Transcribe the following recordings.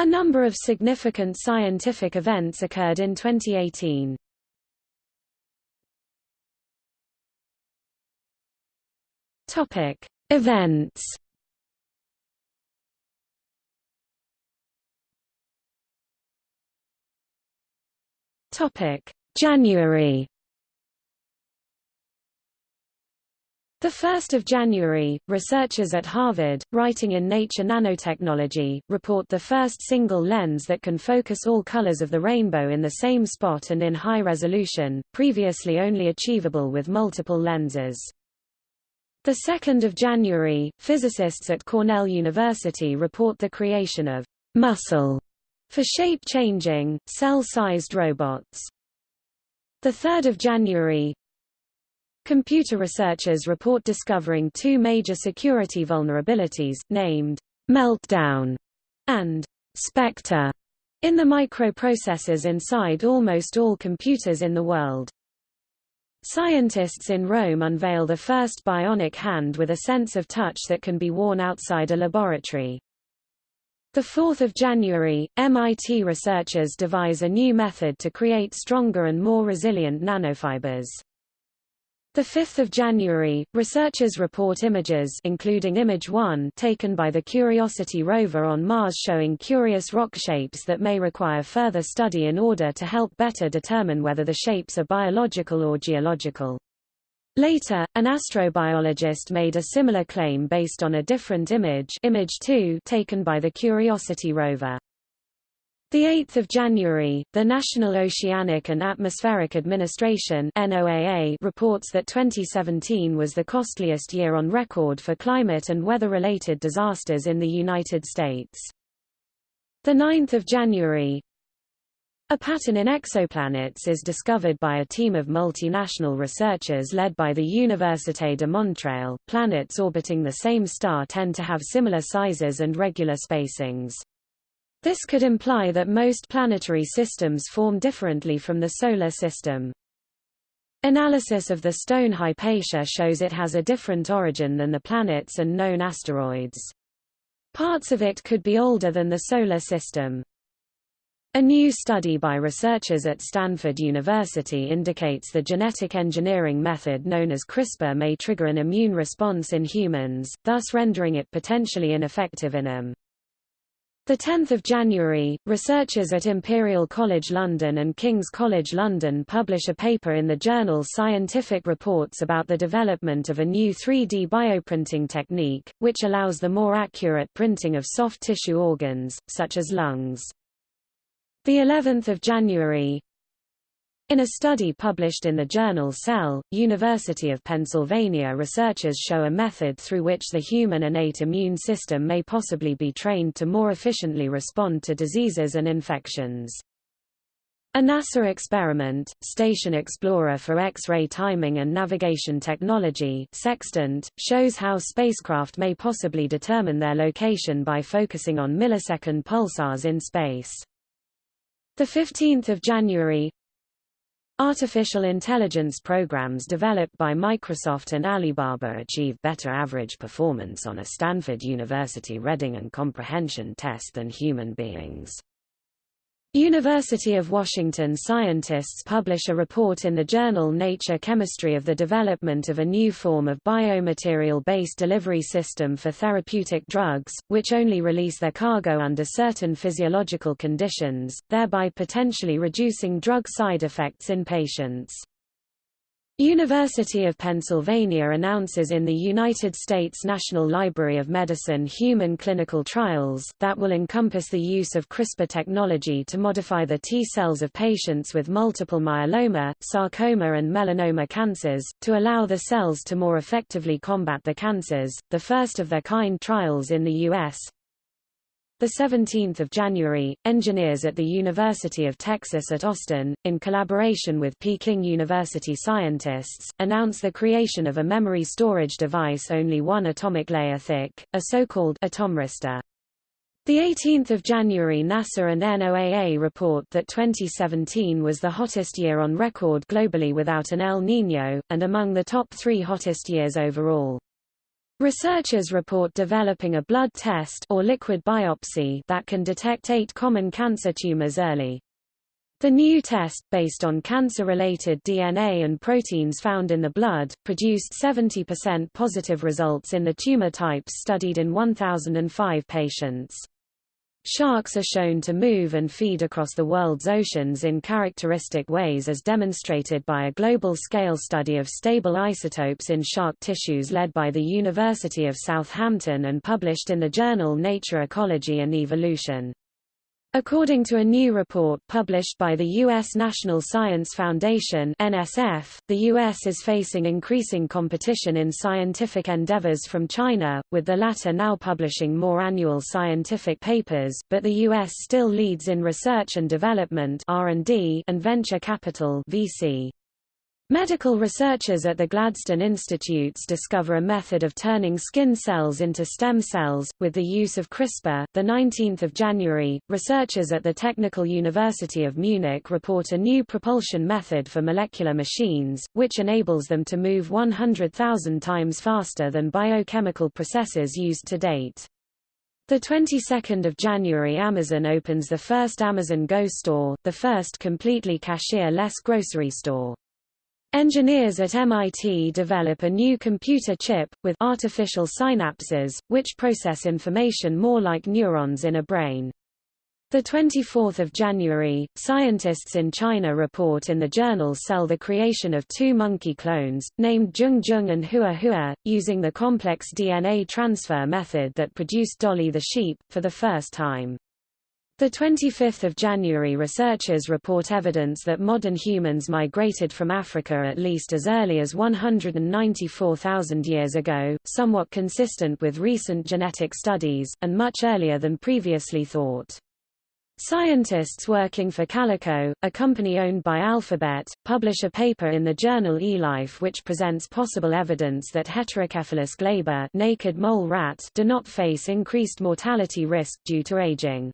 A number of significant scientific events occurred in 2018. Topic: Events. Topic: January. The 1st of January, researchers at Harvard, writing in Nature Nanotechnology, report the first single lens that can focus all colors of the rainbow in the same spot and in high resolution, previously only achievable with multiple lenses. The 2nd of January, physicists at Cornell University report the creation of muscle for shape-changing, cell-sized robots. The 3rd of January, Computer researchers report discovering two major security vulnerabilities, named Meltdown and Spectre, in the microprocessors inside almost all computers in the world. Scientists in Rome unveil the first bionic hand with a sense of touch that can be worn outside a laboratory. 4 January, MIT researchers devise a new method to create stronger and more resilient nanofibers. The 5th of January, researchers report images including image 1 taken by the Curiosity rover on Mars showing curious rock shapes that may require further study in order to help better determine whether the shapes are biological or geological. Later, an astrobiologist made a similar claim based on a different image, image 2 taken by the Curiosity rover. The 8th of January, the National Oceanic and Atmospheric Administration (NOAA) reports that 2017 was the costliest year on record for climate and weather-related disasters in the United States. The 9th of January, a pattern in exoplanets is discovered by a team of multinational researchers led by the Université de Montréal. Planets orbiting the same star tend to have similar sizes and regular spacings. This could imply that most planetary systems form differently from the Solar System. Analysis of the stone Hypatia shows it has a different origin than the planets and known asteroids. Parts of it could be older than the Solar System. A new study by researchers at Stanford University indicates the genetic engineering method known as CRISPR may trigger an immune response in humans, thus rendering it potentially ineffective in them. 10 January, researchers at Imperial College London and King's College London publish a paper in the journal Scientific Reports about the development of a new 3D bioprinting technique, which allows the more accurate printing of soft tissue organs, such as lungs. The 11th of January, in a study published in the journal Cell, University of Pennsylvania researchers show a method through which the human innate immune system may possibly be trained to more efficiently respond to diseases and infections. A NASA experiment, Station Explorer for X-ray Timing and Navigation Technology Sextant, shows how spacecraft may possibly determine their location by focusing on millisecond pulsars in space. 15 January, Artificial intelligence programs developed by Microsoft and Alibaba achieve better average performance on a Stanford University reading and comprehension test than human beings. University of Washington scientists publish a report in the journal Nature Chemistry of the development of a new form of biomaterial-based delivery system for therapeutic drugs, which only release their cargo under certain physiological conditions, thereby potentially reducing drug side effects in patients. University of Pennsylvania announces in the United States National Library of Medicine human clinical trials, that will encompass the use of CRISPR technology to modify the T cells of patients with multiple myeloma, sarcoma and melanoma cancers, to allow the cells to more effectively combat the cancers, the first of their kind trials in the U.S. 17 January, engineers at the University of Texas at Austin, in collaboration with Peking University scientists, announce the creation of a memory storage device only one atomic layer thick, a so-called atomristor. The 18th of January NASA and NOAA report that 2017 was the hottest year on record globally without an El Niño, and among the top three hottest years overall. Researchers report developing a blood test or liquid biopsy that can detect eight common cancer tumors early. The new test, based on cancer-related DNA and proteins found in the blood, produced 70% positive results in the tumor types studied in 1,005 patients. Sharks are shown to move and feed across the world's oceans in characteristic ways as demonstrated by a global-scale study of stable isotopes in shark tissues led by the University of Southampton and published in the journal Nature Ecology and Evolution. According to a new report published by the U.S. National Science Foundation NSF, the U.S. is facing increasing competition in scientific endeavors from China, with the latter now publishing more annual scientific papers, but the U.S. still leads in research and development R&D and venture capital VC. Medical researchers at the Gladstone Institutes discover a method of turning skin cells into stem cells, with the use of CRISPR. The 19th of January, researchers at the Technical University of Munich report a new propulsion method for molecular machines, which enables them to move 100,000 times faster than biochemical processes used to date. The 22nd of January Amazon opens the first Amazon Go store, the first completely cashier-less grocery store. Engineers at MIT develop a new computer chip, with artificial synapses, which process information more like neurons in a brain. 24 January, scientists in China report in the journal Cell the creation of two monkey clones, named Zhong Zhong and Hua Hua, using the complex DNA transfer method that produced Dolly the sheep, for the first time. The 25th of January researchers report evidence that modern humans migrated from Africa at least as early as 194,000 years ago, somewhat consistent with recent genetic studies, and much earlier than previously thought. Scientists working for Calico, a company owned by Alphabet, publish a paper in the journal eLife which presents possible evidence that Heterocephalus glaber naked mole rat do not face increased mortality risk due to aging.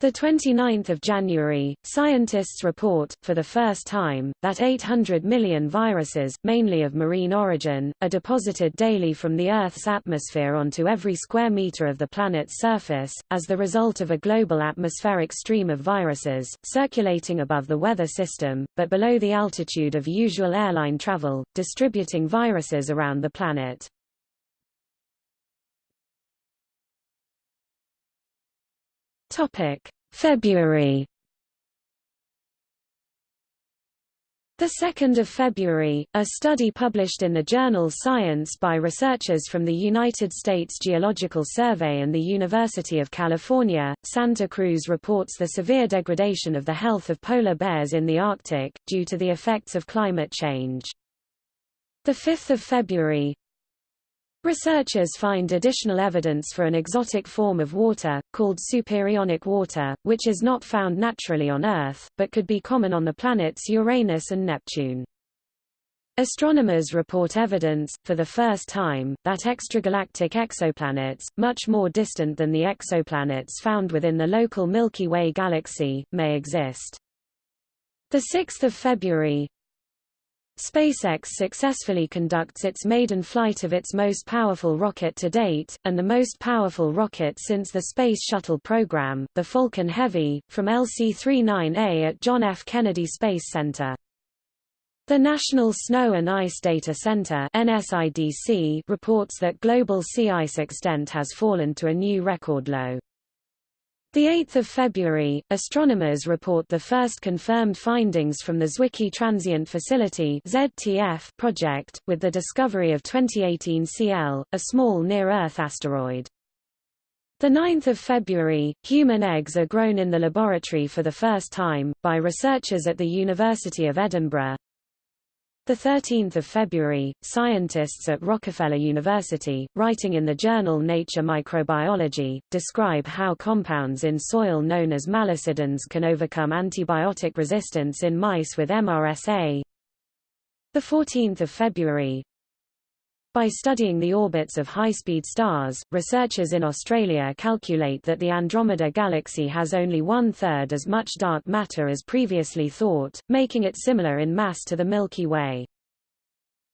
The 29th of January, scientists report, for the first time, that 800 million viruses, mainly of marine origin, are deposited daily from the Earth's atmosphere onto every square meter of the planet's surface, as the result of a global atmospheric stream of viruses, circulating above the weather system, but below the altitude of usual airline travel, distributing viruses around the planet. Topic: February. The 2nd of February, a study published in the journal Science by researchers from the United States Geological Survey and the University of California, Santa Cruz reports the severe degradation of the health of polar bears in the Arctic, due to the effects of climate change. The 5th of February, Researchers find additional evidence for an exotic form of water, called superionic water, which is not found naturally on Earth, but could be common on the planets Uranus and Neptune. Astronomers report evidence, for the first time, that extragalactic exoplanets, much more distant than the exoplanets found within the local Milky Way galaxy, may exist. 6 February, SpaceX successfully conducts its maiden flight of its most powerful rocket to date, and the most powerful rocket since the Space Shuttle program, the Falcon Heavy, from LC-39A at John F. Kennedy Space Center. The National Snow and Ice Data Center NSIDC reports that global sea ice extent has fallen to a new record low. The 8th of February, astronomers report the first confirmed findings from the Zwicky Transient Facility (ZTF) project, with the discovery of 2018 CL, a small near-Earth asteroid. The 9th of February, human eggs are grown in the laboratory for the first time, by researchers at the University of Edinburgh, 13 February, scientists at Rockefeller University, writing in the journal Nature Microbiology, describe how compounds in soil known as malacidins can overcome antibiotic resistance in mice with MRSA. 14 February, by studying the orbits of high-speed stars, researchers in Australia calculate that the Andromeda Galaxy has only one-third as much dark matter as previously thought, making it similar in mass to the Milky Way.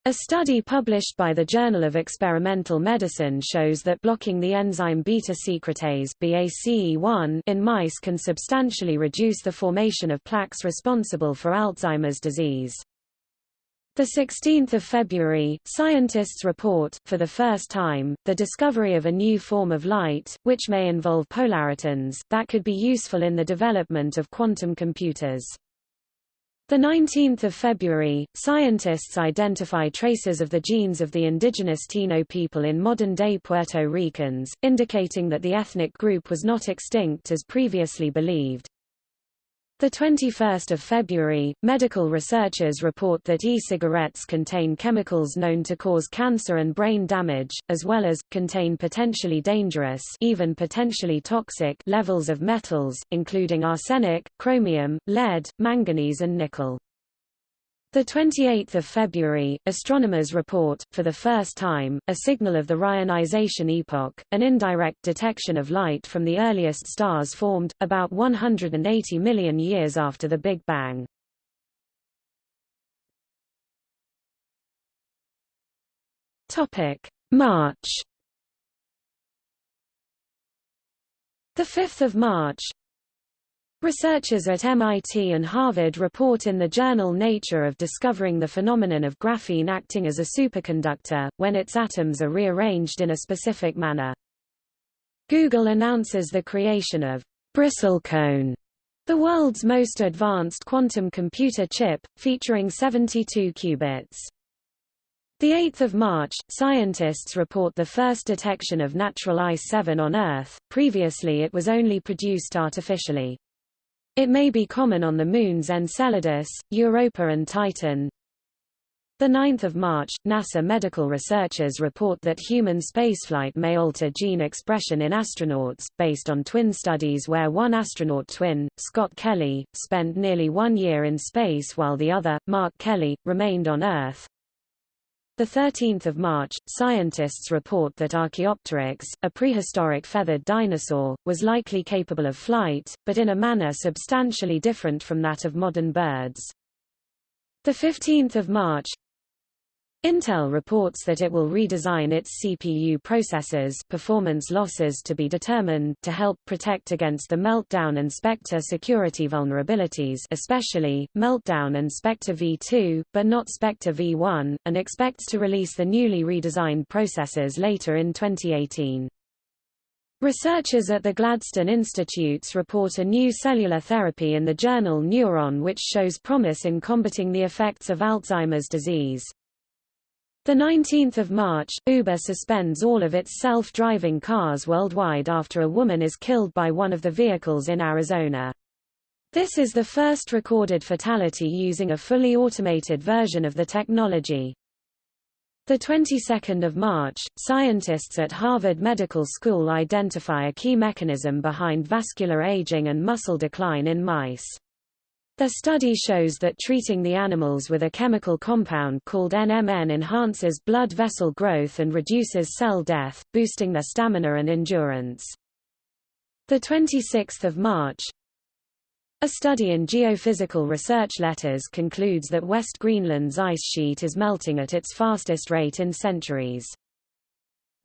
A study published by the Journal of Experimental Medicine shows that blocking the enzyme beta-secretase BACE1 in mice can substantially reduce the formation of plaques responsible for Alzheimer's disease. The 16th of February, scientists report, for the first time, the discovery of a new form of light, which may involve polaritons, that could be useful in the development of quantum computers. The 19th of February, scientists identify traces of the genes of the indigenous Taino people in modern-day Puerto Ricans, indicating that the ethnic group was not extinct as previously believed. The 21st of February, medical researchers report that e-cigarettes contain chemicals known to cause cancer and brain damage, as well as contain potentially dangerous, even potentially toxic levels of metals, including arsenic, chromium, lead, manganese and nickel. The 28th of February, astronomers report, for the first time, a signal of the Reionization epoch, an indirect detection of light from the earliest stars formed, about 180 million years after the Big Bang. March The 5th of March, Researchers at MIT and Harvard report in the journal Nature of discovering the phenomenon of graphene acting as a superconductor, when its atoms are rearranged in a specific manner. Google announces the creation of Bristlecone, the world's most advanced quantum computer chip, featuring 72 qubits. The 8th of March, scientists report the first detection of natural ice-7 on Earth, previously it was only produced artificially. It may be common on the moons Enceladus, Europa and Titan. 9 March, NASA medical researchers report that human spaceflight may alter gene expression in astronauts, based on twin studies where one astronaut twin, Scott Kelly, spent nearly one year in space while the other, Mark Kelly, remained on Earth. 13 March, scientists report that Archaeopteryx, a prehistoric feathered dinosaur, was likely capable of flight, but in a manner substantially different from that of modern birds. 15 March, Intel reports that it will redesign its CPU processors performance losses to be determined to help protect against the Meltdown and Spectre security vulnerabilities especially, Meltdown and Spectre v2, but not Spectre v1, and expects to release the newly redesigned processors later in 2018. Researchers at the Gladstone Institutes report a new cellular therapy in the journal Neuron which shows promise in combating the effects of Alzheimer's disease. The 19th of March, Uber suspends all of its self-driving cars worldwide after a woman is killed by one of the vehicles in Arizona. This is the first recorded fatality using a fully automated version of the technology. The 22nd of March, scientists at Harvard Medical School identify a key mechanism behind vascular aging and muscle decline in mice. The study shows that treating the animals with a chemical compound called NMN enhances blood vessel growth and reduces cell death, boosting their stamina and endurance. The 26th of March, a study in Geophysical Research Letters concludes that West Greenland's ice sheet is melting at its fastest rate in centuries.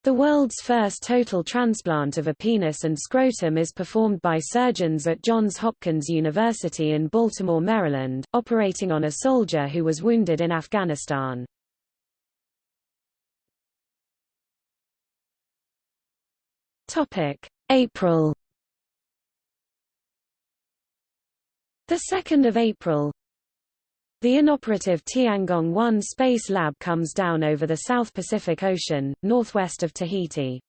The world's first total transplant of a penis and scrotum is performed by surgeons at Johns Hopkins University in Baltimore, Maryland, operating on a soldier who was wounded in Afghanistan. Topic: April The 2nd of April, the inoperative Tiangong-1 Space Lab comes down over the South Pacific Ocean, northwest of Tahiti.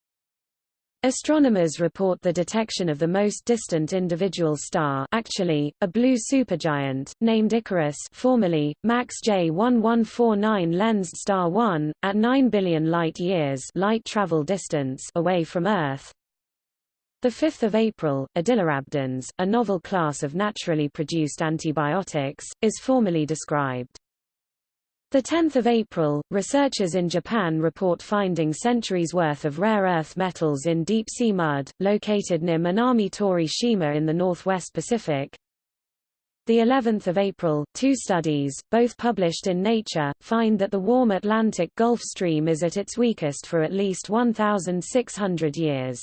Astronomers report the detection of the most distant individual star actually, a blue supergiant, named Icarus formerly, MACS J1149 lensed star 1, at 9 billion light-years light travel distance away from Earth, 5 April, odilorhabdins, a novel class of naturally produced antibiotics, is formally described. The 10th of April, researchers in Japan report finding centuries worth of rare earth metals in deep-sea mud, located near Minami Tori Shima in the northwest Pacific. the 11th of April, two studies, both published in Nature, find that the warm Atlantic Gulf Stream is at its weakest for at least 1,600 years.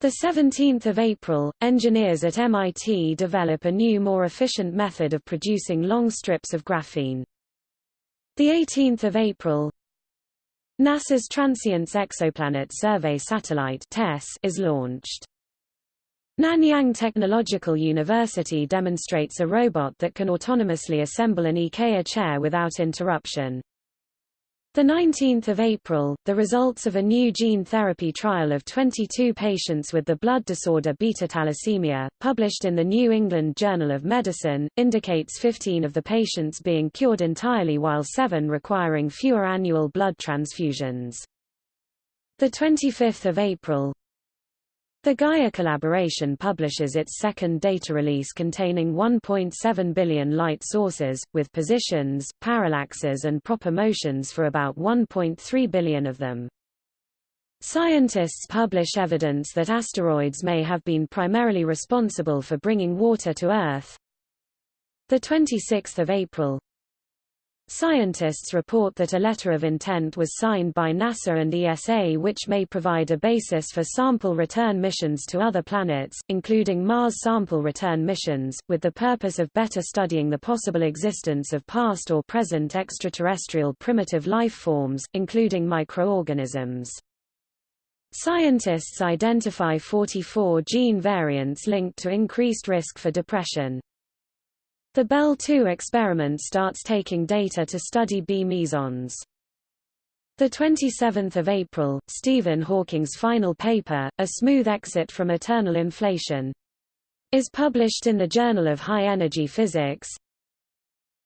The 17th of April, engineers at MIT develop a new more efficient method of producing long strips of graphene. The 18th of April, NASA's Transiting Exoplanet Survey Satellite TESS is launched. Nanyang Technological University demonstrates a robot that can autonomously assemble an IKEA chair without interruption. The 19th of April, the results of a new gene therapy trial of 22 patients with the blood disorder beta thalassemia, published in the New England Journal of Medicine, indicates 15 of the patients being cured entirely while 7 requiring fewer annual blood transfusions. The 25th of April, the Gaia collaboration publishes its second data release containing 1.7 billion light sources, with positions, parallaxes and proper motions for about 1.3 billion of them. Scientists publish evidence that asteroids may have been primarily responsible for bringing water to Earth. 26 April, Scientists report that a letter of intent was signed by NASA and ESA which may provide a basis for sample return missions to other planets, including Mars sample return missions, with the purpose of better studying the possible existence of past or present extraterrestrial primitive life forms, including microorganisms. Scientists identify 44 gene variants linked to increased risk for depression. The Belle 2 experiment starts taking data to study B mesons. The 27th of April, Stephen Hawking's final paper, A Smooth Exit from Eternal Inflation, is published in the Journal of High Energy Physics.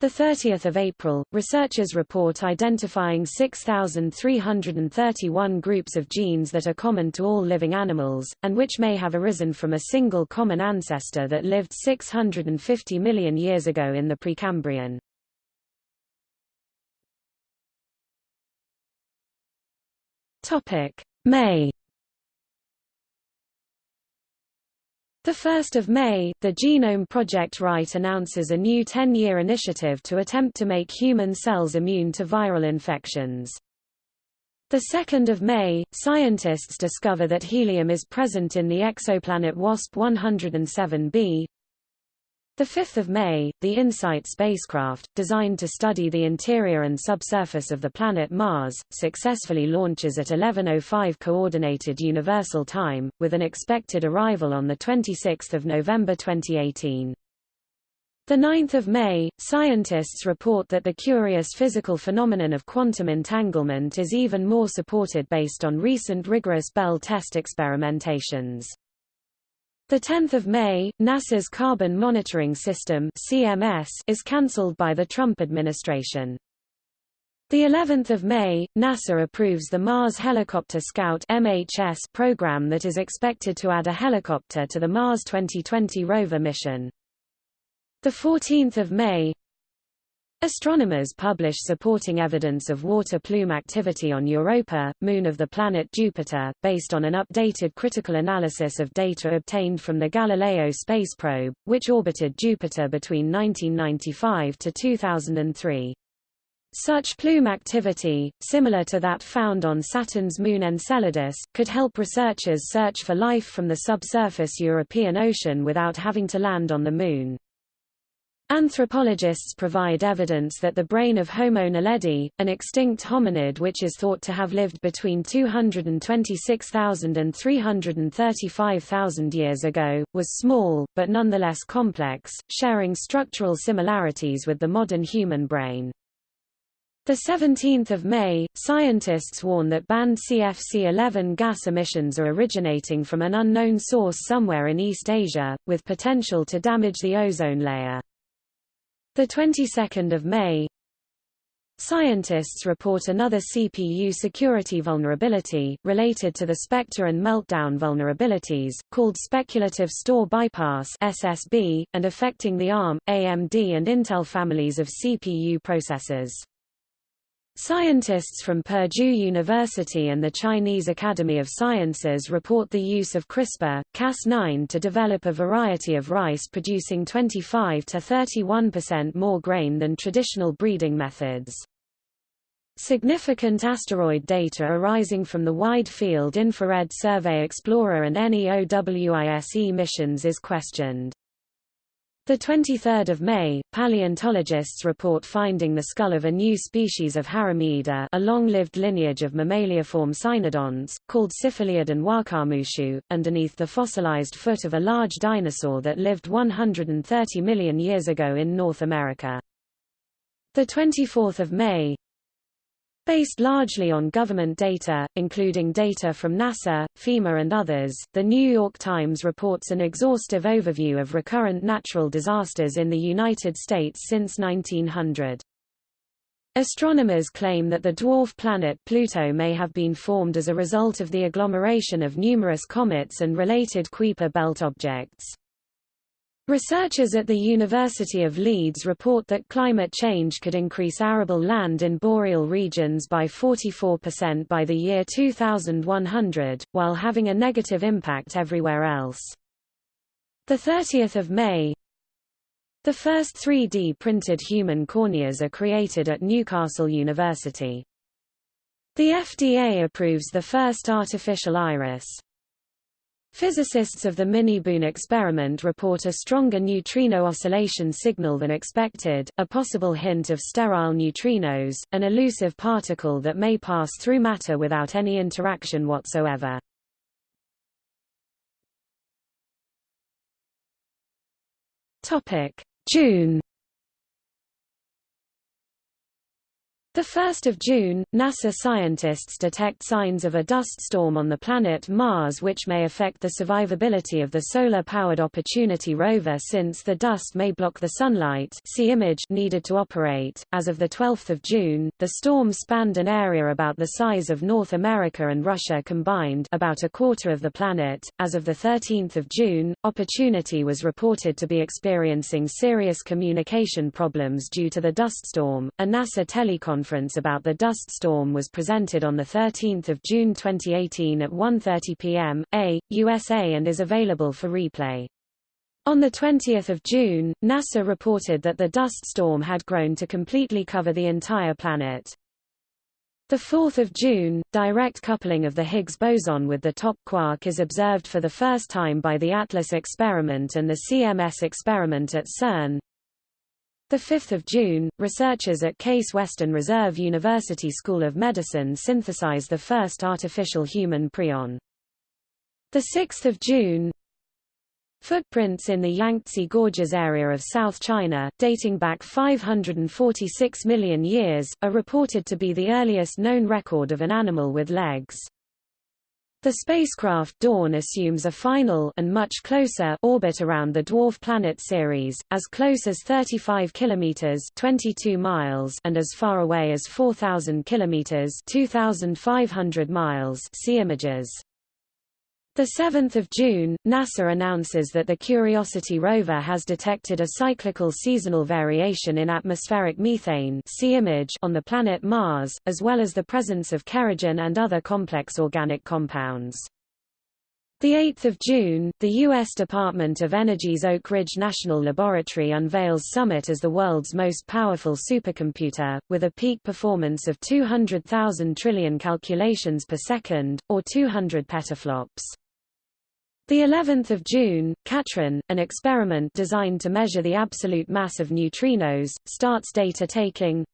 The 30th of April, researchers report identifying 6,331 groups of genes that are common to all living animals, and which may have arisen from a single common ancestor that lived 650 million years ago in the Precambrian. May 1 May, the Genome Project Write announces a new 10-year initiative to attempt to make human cells immune to viral infections. 2 May, scientists discover that helium is present in the exoplanet WASP-107b, 5 May, the InSight spacecraft, designed to study the interior and subsurface of the planet Mars, successfully launches at 11.05 Coordinated Universal Time, with an expected arrival on 26 November 2018. The 9th of May, scientists report that the curious physical phenomenon of quantum entanglement is even more supported based on recent rigorous Bell test experimentations. The 10th of May, NASA's Carbon Monitoring System (CMS) is cancelled by the Trump administration. The 11th of May, NASA approves the Mars Helicopter Scout (MHS) program that is expected to add a helicopter to the Mars 2020 rover mission. The 14th of May, Astronomers publish supporting evidence of water plume activity on Europa, moon of the planet Jupiter, based on an updated critical analysis of data obtained from the Galileo space probe, which orbited Jupiter between 1995 to 2003. Such plume activity, similar to that found on Saturn's moon Enceladus, could help researchers search for life from the subsurface Europan Ocean without having to land on the Moon. Anthropologists provide evidence that the brain of Homo naledi, an extinct hominid which is thought to have lived between 226,000 and 335,000 years ago, was small, but nonetheless complex, sharing structural similarities with the modern human brain. The 17th of May, scientists warn that banned CFC-11 gas emissions are originating from an unknown source somewhere in East Asia, with potential to damage the ozone layer. The 22nd of May, Scientists report another CPU security vulnerability, related to the Spectre and Meltdown vulnerabilities, called Speculative Store Bypass SSB, and affecting the ARM, AMD and Intel families of CPU processors. Scientists from Purdue University and the Chinese Academy of Sciences report the use of CRISPR, Cas9 to develop a variety of rice producing 25 to 31% more grain than traditional breeding methods. Significant asteroid data arising from the Wide Field Infrared Survey Explorer and NEOWISE missions is questioned. The 23rd of May, paleontologists report finding the skull of a new species of Haramiyida, a long-lived lineage of mammaliaform cynodonts, called Cifelliodon wahkarmoosuch, underneath the fossilized foot of a large dinosaur that lived 130 million years ago in North America. The 24th of May, Based largely on government data, including data from NASA, FEMA and others, The New York Times reports an exhaustive overview of recurrent natural disasters in the United States since 1900. Astronomers claim that the dwarf planet Pluto may have been formed as a result of the agglomeration of numerous comets and related Kuiper belt objects. Researchers at the University of Leeds report that climate change could increase arable land in boreal regions by 44% by the year 2100, while having a negative impact everywhere else. 30 May The first 3D printed human corneas are created at Newcastle University. The FDA approves the first artificial iris. Physicists of the MiniBooNE experiment report a stronger neutrino oscillation signal than expected, a possible hint of sterile neutrinos, an elusive particle that may pass through matter without any interaction whatsoever. June The 1st of June, NASA scientists detect signs of a dust storm on the planet Mars which may affect the survivability of the solar-powered Opportunity rover since the dust may block the sunlight see image needed to operate. As of the 12th of June, the storm spanned an area about the size of North America and Russia combined, about a quarter of the planet. As of the 13th of June, Opportunity was reported to be experiencing serious communication problems due to the dust storm. A NASA telecon conference about the dust storm was presented on 13 June 2018 at 1.30 p.m. A, USA and is available for replay. On 20 June, NASA reported that the dust storm had grown to completely cover the entire planet. 4 June, direct coupling of the Higgs boson with the top quark is observed for the first time by the ATLAS experiment and the CMS experiment at CERN. 5 June, researchers at Case Western Reserve University School of Medicine synthesize the first artificial human prion. 6 June, Footprints in the Yangtze Gorges area of South China, dating back 546 million years, are reported to be the earliest known record of an animal with legs. The spacecraft Dawn assumes a final and much closer orbit around the dwarf planet Ceres, as close as 35 kilometers (22 miles) and as far away as 4000 kilometers (2500 miles). See images. 7 June, NASA announces that the Curiosity rover has detected a cyclical seasonal variation in atmospheric methane see image on the planet Mars, as well as the presence of kerogen and other complex organic compounds. 8 June, the U.S. Department of Energy's Oak Ridge National Laboratory unveils Summit as the world's most powerful supercomputer, with a peak performance of 200,000 trillion calculations per second, or 200 petaflops. The 11th of June, KATRIN, an experiment designed to measure the absolute mass of neutrinos, starts data taking.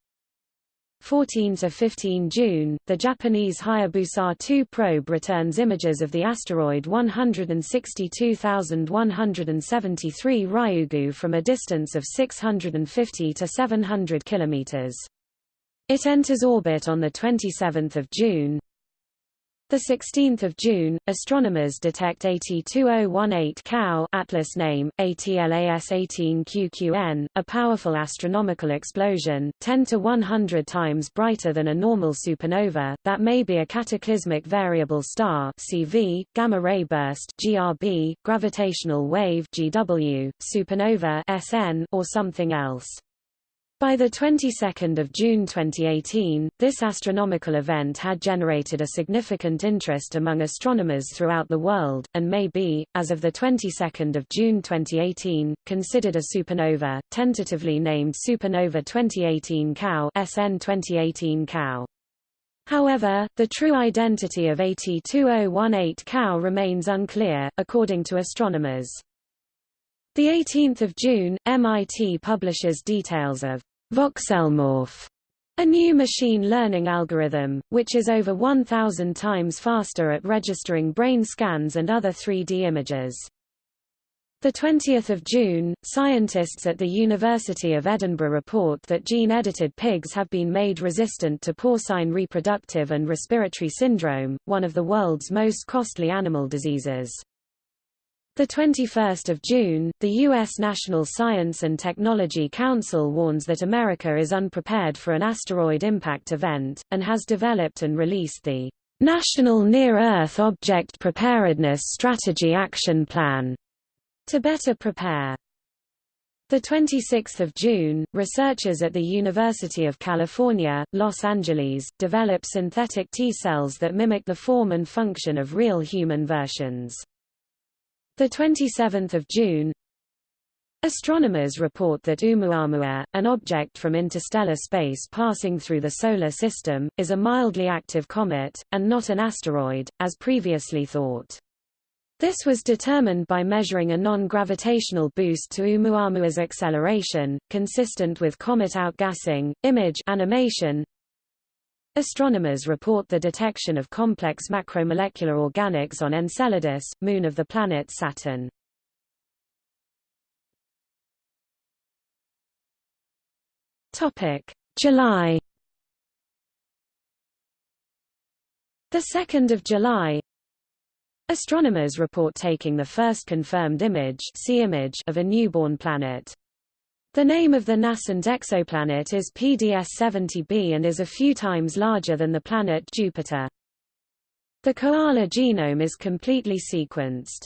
14 to 15 June, the Japanese Hayabusa 2 probe returns images of the asteroid 162173 Ryugu from a distance of 650 to 700 kilometers. It enters orbit on the 27th of June. The 16th of June, astronomers detect AT2018 Cow Atlas name, ATLAS18QQN, a powerful astronomical explosion, 10 to 100 times brighter than a normal supernova, that may be a cataclysmic variable star CV, gamma ray burst GRB, gravitational wave GW, supernova SN, or something else. By the 22nd of June 2018, this astronomical event had generated a significant interest among astronomers throughout the world, and may be, as of the 22nd of June 2018, considered a supernova, tentatively named Supernova 2018 Cow SN 2018 Cow. However, the true identity of AT2018 Cow remains unclear, according to astronomers. 18 June, MIT publishes details of VoxelMorph, a new machine learning algorithm, which is over 1,000 times faster at registering brain scans and other 3D images. 20 June, scientists at the University of Edinburgh report that gene-edited pigs have been made resistant to porcine reproductive and respiratory syndrome, one of the world's most costly animal diseases. The 21st of June, the U.S. National Science and Technology Council warns that America is unprepared for an asteroid impact event, and has developed and released the National Near-Earth Object Preparedness Strategy Action Plan to better prepare. The 26th of June, researchers at the University of California, Los Angeles, develop synthetic T-cells that mimic the form and function of real human versions. The 27th of June, Astronomers report that Oumuamua, an object from interstellar space passing through the Solar System, is a mildly active comet, and not an asteroid, as previously thought. This was determined by measuring a non-gravitational boost to Oumuamua's acceleration, consistent with comet outgassing, image animation, Astronomers report the detection of complex macromolecular organics on Enceladus, moon of the planet Saturn. Topic: July. The 2nd of July, astronomers report taking the first confirmed image, see image of a newborn planet. The name of the nascent exoplanet is PDS-70b and is a few times larger than the planet Jupiter. The koala genome is completely sequenced.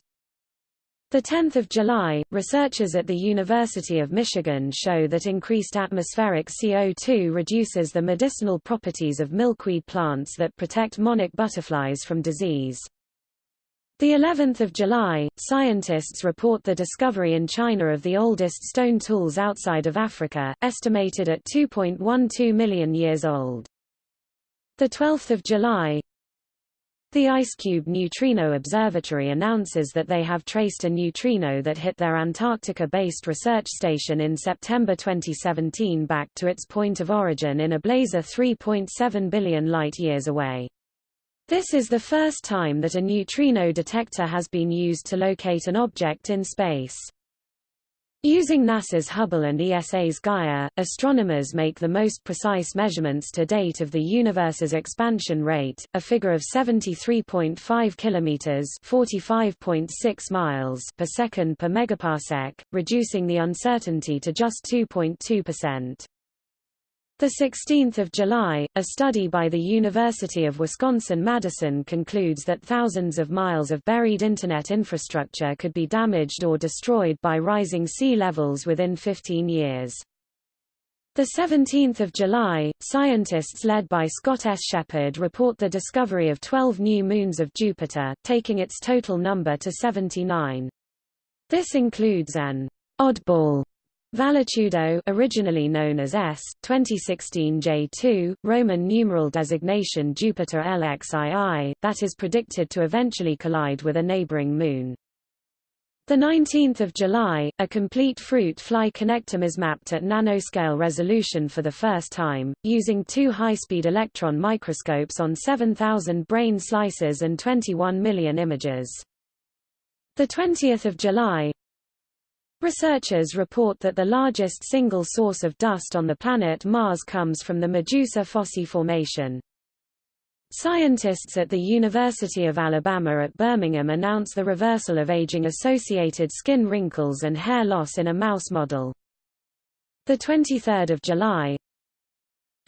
10 July, researchers at the University of Michigan show that increased atmospheric CO2 reduces the medicinal properties of milkweed plants that protect monarch butterflies from disease. The 11th of July, scientists report the discovery in China of the oldest stone tools outside of Africa, estimated at 2.12 million years old. The 12th of July, the IceCube Neutrino Observatory announces that they have traced a neutrino that hit their Antarctica-based research station in September 2017 back to its point of origin in a blazar 3.7 billion light-years away. This is the first time that a neutrino detector has been used to locate an object in space. Using NASA's Hubble and ESA's Gaia, astronomers make the most precise measurements to date of the universe's expansion rate, a figure of 73.5 kilometers (45.6 miles) per second per megaparsec, reducing the uncertainty to just 2.2%. 16 July, a study by the University of Wisconsin-Madison concludes that thousands of miles of buried Internet infrastructure could be damaged or destroyed by rising sea levels within 15 years. 17 July, scientists led by Scott S. Sheppard report the discovery of 12 new moons of Jupiter, taking its total number to 79. This includes an oddball Valetudo originally known as S, 2016 J2, Roman numeral designation Jupiter LXII, that is predicted to eventually collide with a neighboring moon. 19 July, a complete fruit fly connectome is mapped at nanoscale resolution for the first time, using two high-speed electron microscopes on 7,000 brain slices and 21 million images. 20 July, Researchers report that the largest single source of dust on the planet Mars comes from the Medusa Fossae Formation. Scientists at the University of Alabama at Birmingham announce the reversal of aging-associated skin wrinkles and hair loss in a mouse model. 23 July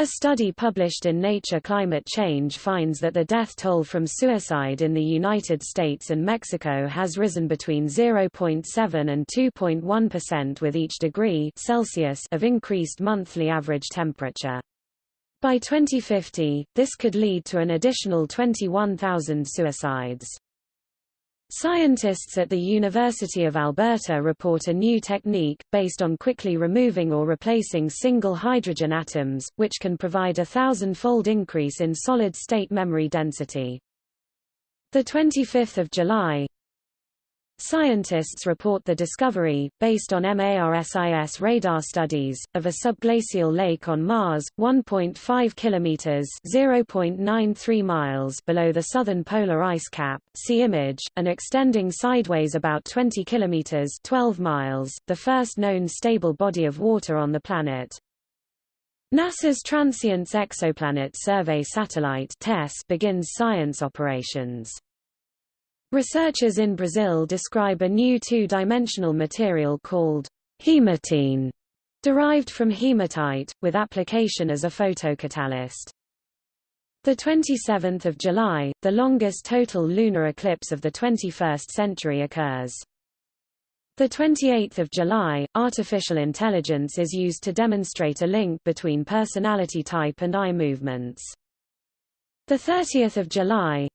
A study published in Nature Climate Change finds that the death toll from suicide in the United States and Mexico has risen between 0.7 and 2.1% with each degree Celsius of increased monthly average temperature. By 2050, this could lead to an additional 21,000 suicides. Scientists at the University of Alberta report a new technique, based on quickly removing or replacing single hydrogen atoms, which can provide a thousand-fold increase in solid-state memory density. 25 July, Scientists report the discovery, based on MARSIS radar studies, of a subglacial lake on Mars, 1.5 kilometers (0.93 miles) below the southern polar ice cap. See image, and extending sideways about 20 kilometers (12 miles), the first known stable body of water on the planet. NASA's Transiting Exoplanet Survey Satellite (TESS) begins science operations. Researchers in Brazil describe a new two-dimensional material called hematene, derived from hematite, with application as a photocatalyst. The 27th of July, the longest total lunar eclipse of the 21st century occurs. The 28th of July, artificial intelligence is used to demonstrate a link between personality type and eye movements. The 30th of July,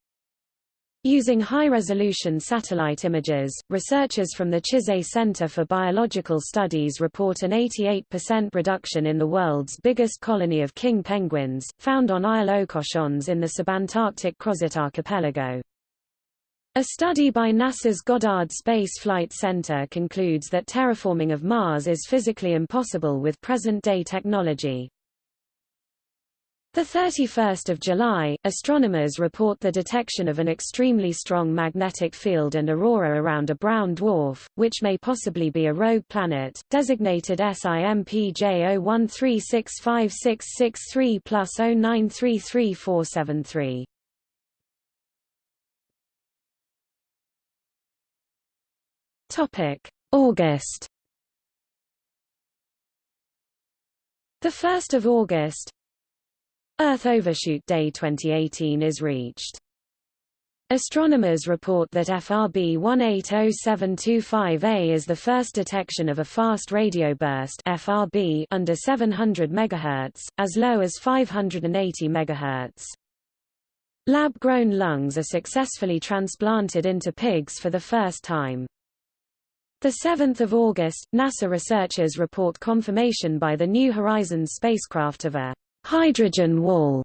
Using high-resolution satellite images, researchers from the Chizé Center for Biological Studies report an 88% reduction in the world's biggest colony of king penguins, found on Isle aux Cochons in the subantarctic Crozet archipelago. A study by NASA's Goddard Space Flight Center concludes that terraforming of Mars is physically impossible with present-day technology. The 31st of July, astronomers report the detection of an extremely strong magnetic field and aurora around a brown dwarf, which may possibly be a rogue planet, designated SIMPJ 01365663 plus 09334373. Topic: August. The 1st of August, Earth Overshoot Day 2018 is reached. Astronomers report that FRB 180725A is the first detection of a fast radio burst FRB under 700 MHz, as low as 580 MHz. Lab-grown lungs are successfully transplanted into pigs for the first time. 7 August, NASA researchers report confirmation by the New Horizons spacecraft of a hydrogen wall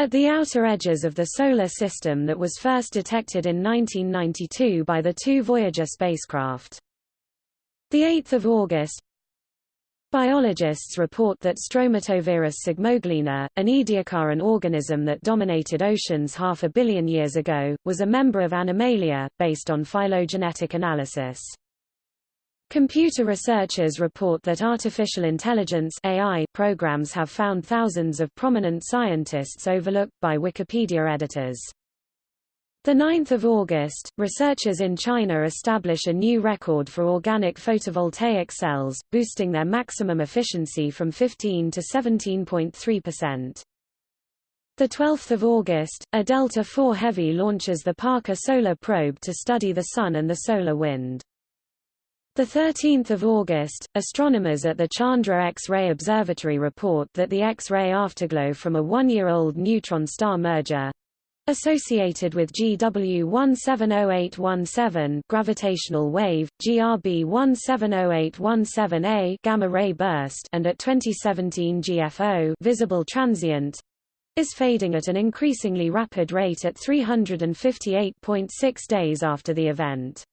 at the outer edges of the Solar System that was first detected in 1992 by the two Voyager spacecraft. 8 August Biologists report that Stromatoveris psygmoglena, an Ediacaran organism that dominated oceans half a billion years ago, was a member of Animalia, based on phylogenetic analysis. Computer researchers report that artificial intelligence AI programs have found thousands of prominent scientists overlooked by Wikipedia editors. 9 August, researchers in China establish a new record for organic photovoltaic cells, boosting their maximum efficiency from 15 to 17.3%. 12 August, a Delta IV Heavy launches the Parker Solar Probe to study the Sun and the solar wind. 13 August, astronomers at the Chandra X-ray Observatory report that the X-ray afterglow from a one-year-old neutron star merger associated with GW 170817 gravitational wave, GRB 170817A gamma ray burst and at 2017 GFO visible transient is fading at an increasingly rapid rate at 358.6 days after the event.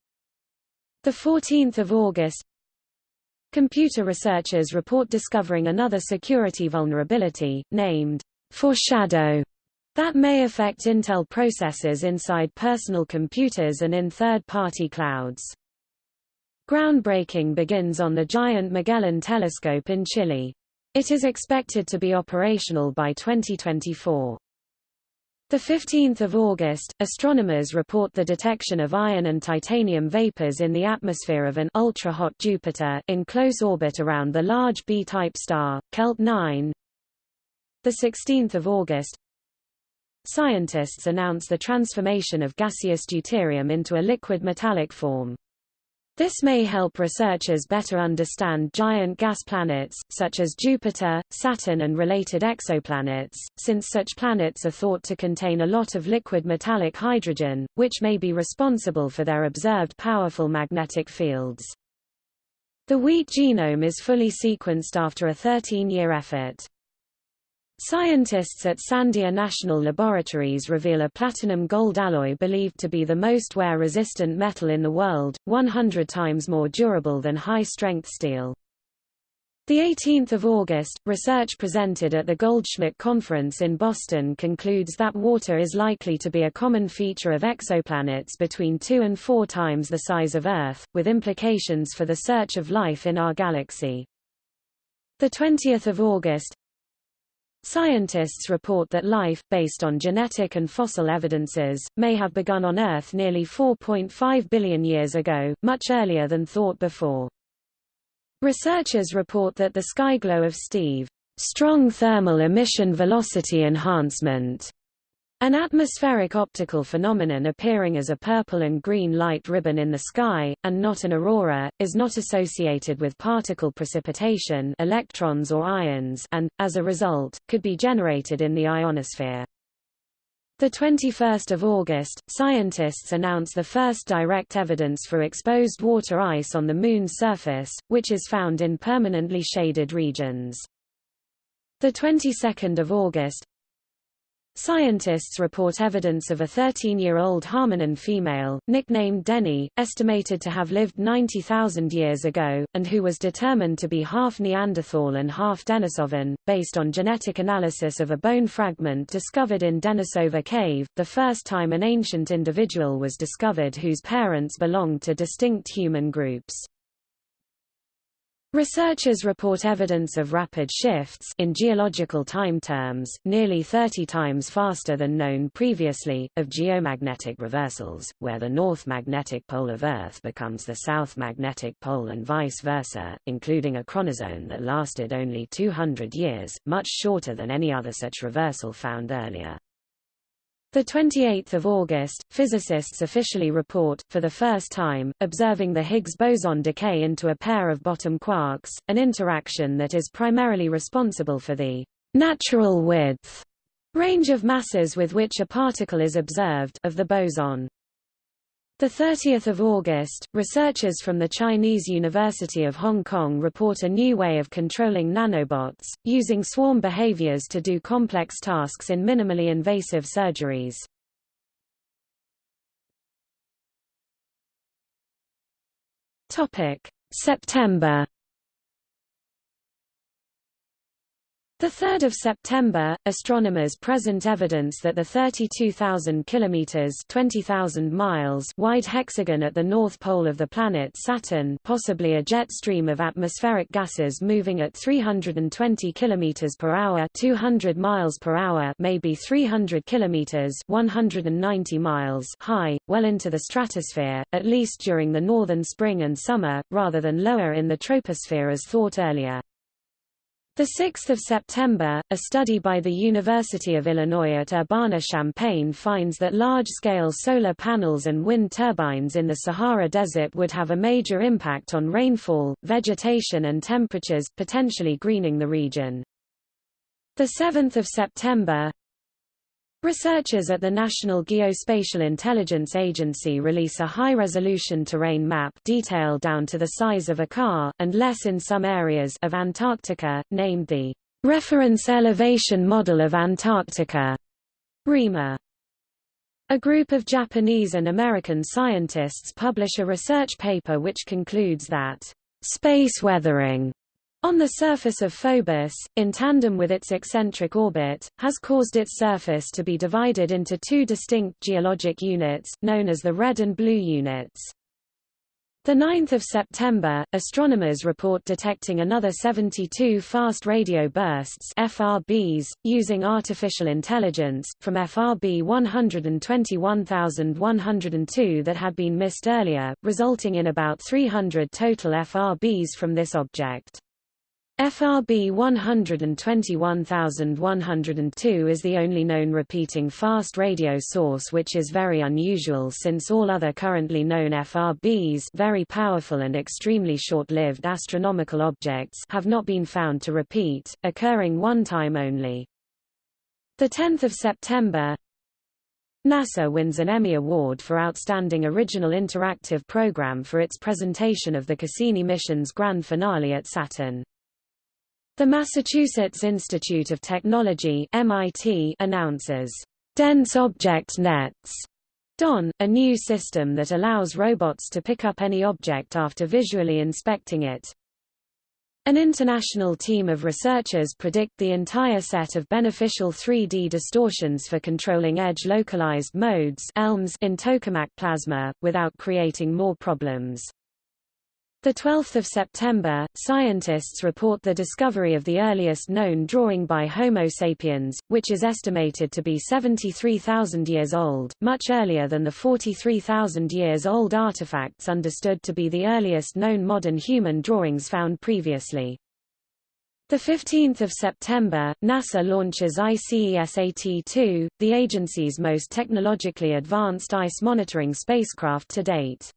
The 14th of August Computer researchers report discovering another security vulnerability, named Foreshadow, that may affect Intel processors inside personal computers and in third-party clouds. Groundbreaking begins on the giant Magellan telescope in Chile. It is expected to be operational by 2024. The 15th of August, astronomers report the detection of iron and titanium vapors in the atmosphere of an ultra-hot Jupiter in close orbit around the large B-type star, KELT 9. The 16th of August Scientists announce the transformation of gaseous deuterium into a liquid metallic form. This may help researchers better understand giant gas planets, such as Jupiter, Saturn and related exoplanets, since such planets are thought to contain a lot of liquid metallic hydrogen, which may be responsible for their observed powerful magnetic fields. The wheat genome is fully sequenced after a 13-year effort. Scientists at Sandia National Laboratories reveal a platinum-gold alloy believed to be the most wear-resistant metal in the world, 100 times more durable than high-strength steel. The 18th of August, research presented at the Goldschmidt Conference in Boston concludes that water is likely to be a common feature of exoplanets between two and four times the size of Earth, with implications for the search of life in our galaxy. The 20th of August, Scientists report that life, based on genetic and fossil evidences, may have begun on Earth nearly 4.5 billion years ago, much earlier than thought before. Researchers report that the skyglow of Steve, strong thermal emission velocity enhancement, an atmospheric optical phenomenon appearing as a purple and green light ribbon in the sky, and not an aurora, is not associated with particle precipitation electrons or ions and, as a result, could be generated in the ionosphere. The 21st of August, scientists announce the first direct evidence for exposed water ice on the Moon's surface, which is found in permanently shaded regions. The 22nd of August, Scientists report evidence of a 13-year-old hominin female, nicknamed Denny, estimated to have lived 90,000 years ago, and who was determined to be half Neanderthal and half Denisovan, based on genetic analysis of a bone fragment discovered in Denisova Cave, the first time an ancient individual was discovered whose parents belonged to distinct human groups. Researchers report evidence of rapid shifts in geological time terms, nearly 30 times faster than known previously, of geomagnetic reversals, where the north magnetic pole of Earth becomes the south magnetic pole and vice versa, including a chronozone that lasted only 200 years, much shorter than any other such reversal found earlier. The 28th of August, physicists officially report, for the first time, observing the Higgs boson decay into a pair of bottom quarks, an interaction that is primarily responsible for the natural width range of masses with which a particle is observed of the boson. The 30th of August, researchers from the Chinese University of Hong Kong report a new way of controlling nanobots, using swarm behaviors to do complex tasks in minimally invasive surgeries. Topic: September 3 September, astronomers present evidence that the 32,000 kilometers (20,000 miles) wide hexagon at the north pole of the planet Saturn, possibly a jet stream of atmospheric gases moving at 320 kilometers per hour (200 miles per hour), maybe 300 kilometers (190 miles) high, well into the stratosphere, at least during the northern spring and summer, rather than lower in the troposphere as thought earlier. 6 September, a study by the University of Illinois at Urbana-Champaign finds that large-scale solar panels and wind turbines in the Sahara Desert would have a major impact on rainfall, vegetation and temperatures, potentially greening the region. 7 September, Researchers at the National Geospatial Intelligence Agency release a high-resolution terrain map detailed down to the size of a car, and less in some areas of Antarctica, named the Reference Elevation Model of Antarctica, REMA. A group of Japanese and American scientists publish a research paper which concludes that space weathering on the surface of Phobos, in tandem with its eccentric orbit, has caused its surface to be divided into two distinct geologic units, known as the red and blue units. 9 September, astronomers report detecting another 72 fast radio bursts FRBs, using artificial intelligence, from FRB 121102 that had been missed earlier, resulting in about 300 total FRBs from this object. FRB 121102 is the only known repeating fast radio source which is very unusual since all other currently known FRBs very powerful and extremely short-lived astronomical objects have not been found to repeat, occurring one time only. 10 September NASA wins an Emmy Award for Outstanding Original Interactive Program for its presentation of the Cassini mission's grand finale at Saturn. The Massachusetts Institute of Technology MIT announces Dense Object Nets DON, a new system that allows robots to pick up any object after visually inspecting it. An international team of researchers predict the entire set of beneficial 3D distortions for controlling edge-localized modes ELMs in tokamak plasma, without creating more problems. The 12th of September, scientists report the discovery of the earliest known drawing by Homo sapiens, which is estimated to be 73,000 years old, much earlier than the 43,000 years old artifacts understood to be the earliest known modern human drawings found previously. The 15th of September, NASA launches ICESAT-2, the agency's most technologically advanced ice monitoring spacecraft to date.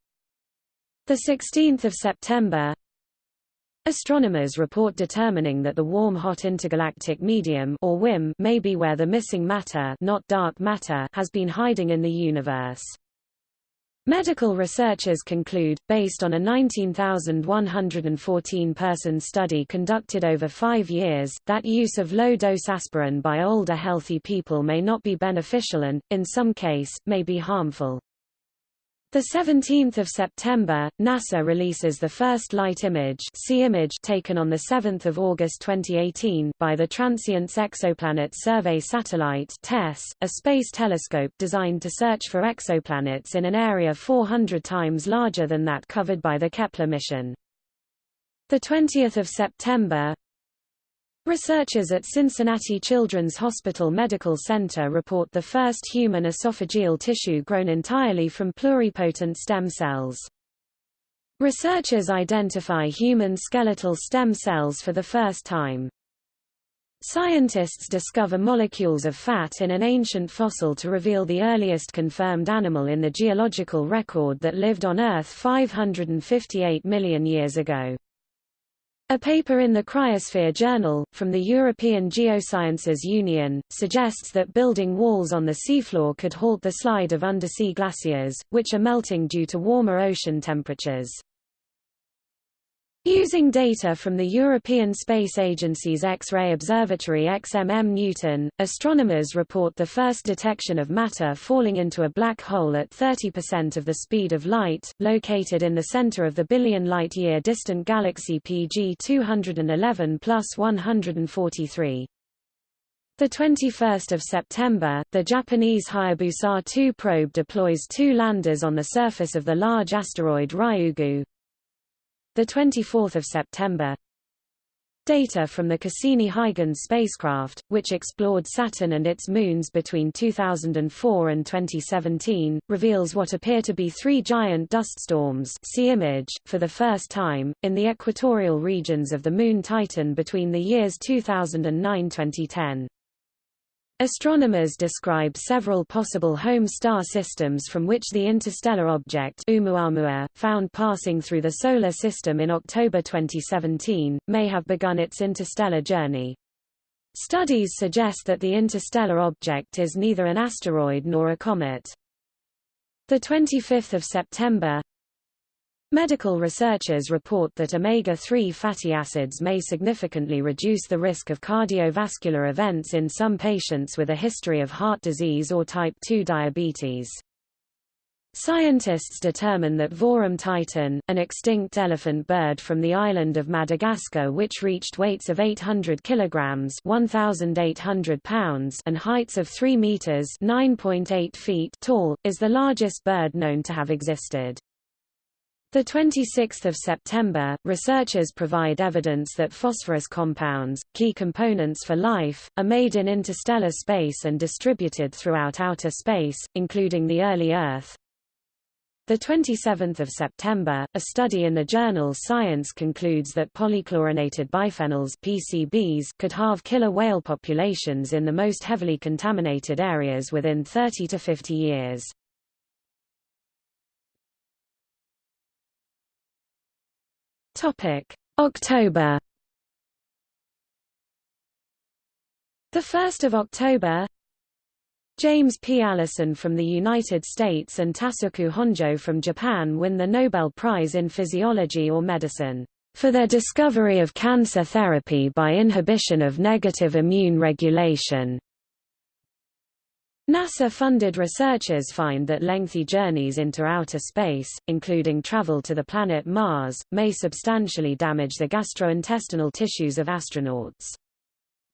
The 16th of September Astronomers report determining that the warm-hot intergalactic medium or WIM may be where the missing matter, not dark matter has been hiding in the universe. Medical researchers conclude, based on a 19,114-person study conducted over five years, that use of low-dose aspirin by older healthy people may not be beneficial and, in some case, may be harmful. The 17th of September, NASA releases the first light image, image taken on the 7th of August 2018 by the Transiting Exoplanet Survey Satellite (TESS), a space telescope designed to search for exoplanets in an area 400 times larger than that covered by the Kepler mission. The 20th of September, Researchers at Cincinnati Children's Hospital Medical Center report the first human esophageal tissue grown entirely from pluripotent stem cells. Researchers identify human skeletal stem cells for the first time. Scientists discover molecules of fat in an ancient fossil to reveal the earliest confirmed animal in the geological record that lived on Earth 558 million years ago. A paper in the Cryosphere Journal, from the European Geosciences Union, suggests that building walls on the seafloor could halt the slide of undersea glaciers, which are melting due to warmer ocean temperatures. Using data from the European Space Agency's X-ray observatory XMM Newton, astronomers report the first detection of matter falling into a black hole at 30% of the speed of light, located in the center of the billion light-year distant galaxy PG 211 plus 143. The 21st of September, the Japanese Hayabusa 2 probe deploys two landers on the surface of the large asteroid Ryugu, the 24th of September Data from the Cassini-Huygens spacecraft, which explored Saturn and its moons between 2004 and 2017, reveals what appear to be three giant dust storms see image, for the first time, in the equatorial regions of the Moon Titan between the years 2009–2010. Astronomers describe several possible home star systems from which the interstellar object Oumuamua, found passing through the Solar System in October 2017, may have begun its interstellar journey. Studies suggest that the interstellar object is neither an asteroid nor a comet. 25 September Medical researchers report that omega-3 fatty acids may significantly reduce the risk of cardiovascular events in some patients with a history of heart disease or type 2 diabetes. Scientists determine that Vorombe titan, an extinct elephant bird from the island of Madagascar which reached weights of 800 kilograms (1,800 pounds) and heights of 3 meters (9.8 feet) tall, is the largest bird known to have existed. The 26th of September, researchers provide evidence that phosphorus compounds, key components for life, are made in interstellar space and distributed throughout outer space, including the early Earth. The 27th of September, a study in the journal Science concludes that polychlorinated biphenyls (PCBs) could halve killer whale populations in the most heavily contaminated areas within 30 to 50 years. Topic: October. The 1st of October, James P. Allison from the United States and Tasuku Honjo from Japan win the Nobel Prize in Physiology or Medicine for their discovery of cancer therapy by inhibition of negative immune regulation. NASA-funded researchers find that lengthy journeys into outer space, including travel to the planet Mars, may substantially damage the gastrointestinal tissues of astronauts.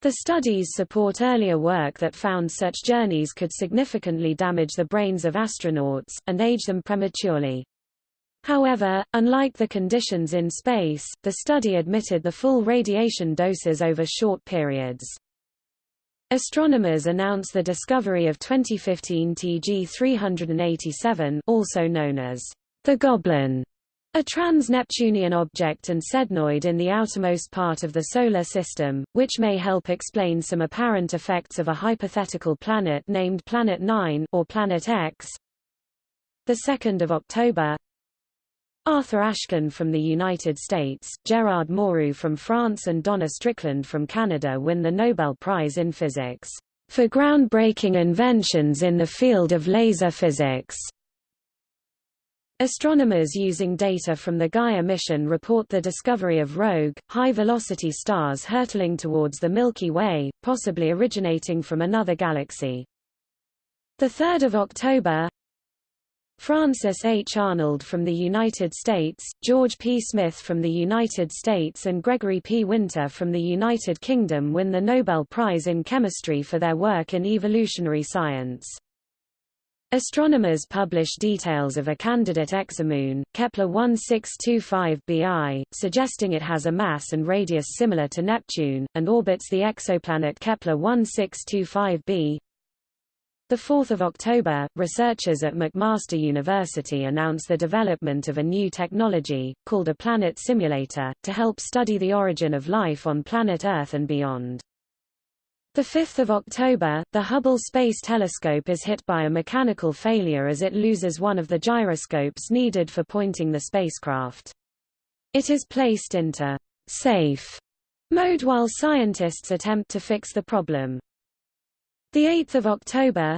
The studies support earlier work that found such journeys could significantly damage the brains of astronauts, and age them prematurely. However, unlike the conditions in space, the study admitted the full radiation doses over short periods. Astronomers announced the discovery of 2015 TG 387 also known as the Goblin a trans-Neptunian object and sednoid in the outermost part of the Solar System, which may help explain some apparent effects of a hypothetical planet named Planet 9 or Planet X. 2 October Arthur Ashkin from the United States, Gerard Mourou from France and Donna Strickland from Canada win the Nobel Prize in Physics for groundbreaking inventions in the field of laser physics. Astronomers using data from the Gaia mission report the discovery of rogue, high-velocity stars hurtling towards the Milky Way, possibly originating from another galaxy. 3 October Frances H. Arnold from the United States, George P. Smith from the United States and Gregory P. Winter from the United Kingdom win the Nobel Prize in Chemistry for their work in evolutionary science. Astronomers publish details of a candidate exomoon, Kepler 1625b I, suggesting it has a mass and radius similar to Neptune, and orbits the exoplanet Kepler 1625b. 4 October, researchers at McMaster University announce the development of a new technology, called a planet simulator, to help study the origin of life on planet Earth and beyond. 5 October, the Hubble Space Telescope is hit by a mechanical failure as it loses one of the gyroscopes needed for pointing the spacecraft. It is placed into safe mode while scientists attempt to fix the problem. 8 October,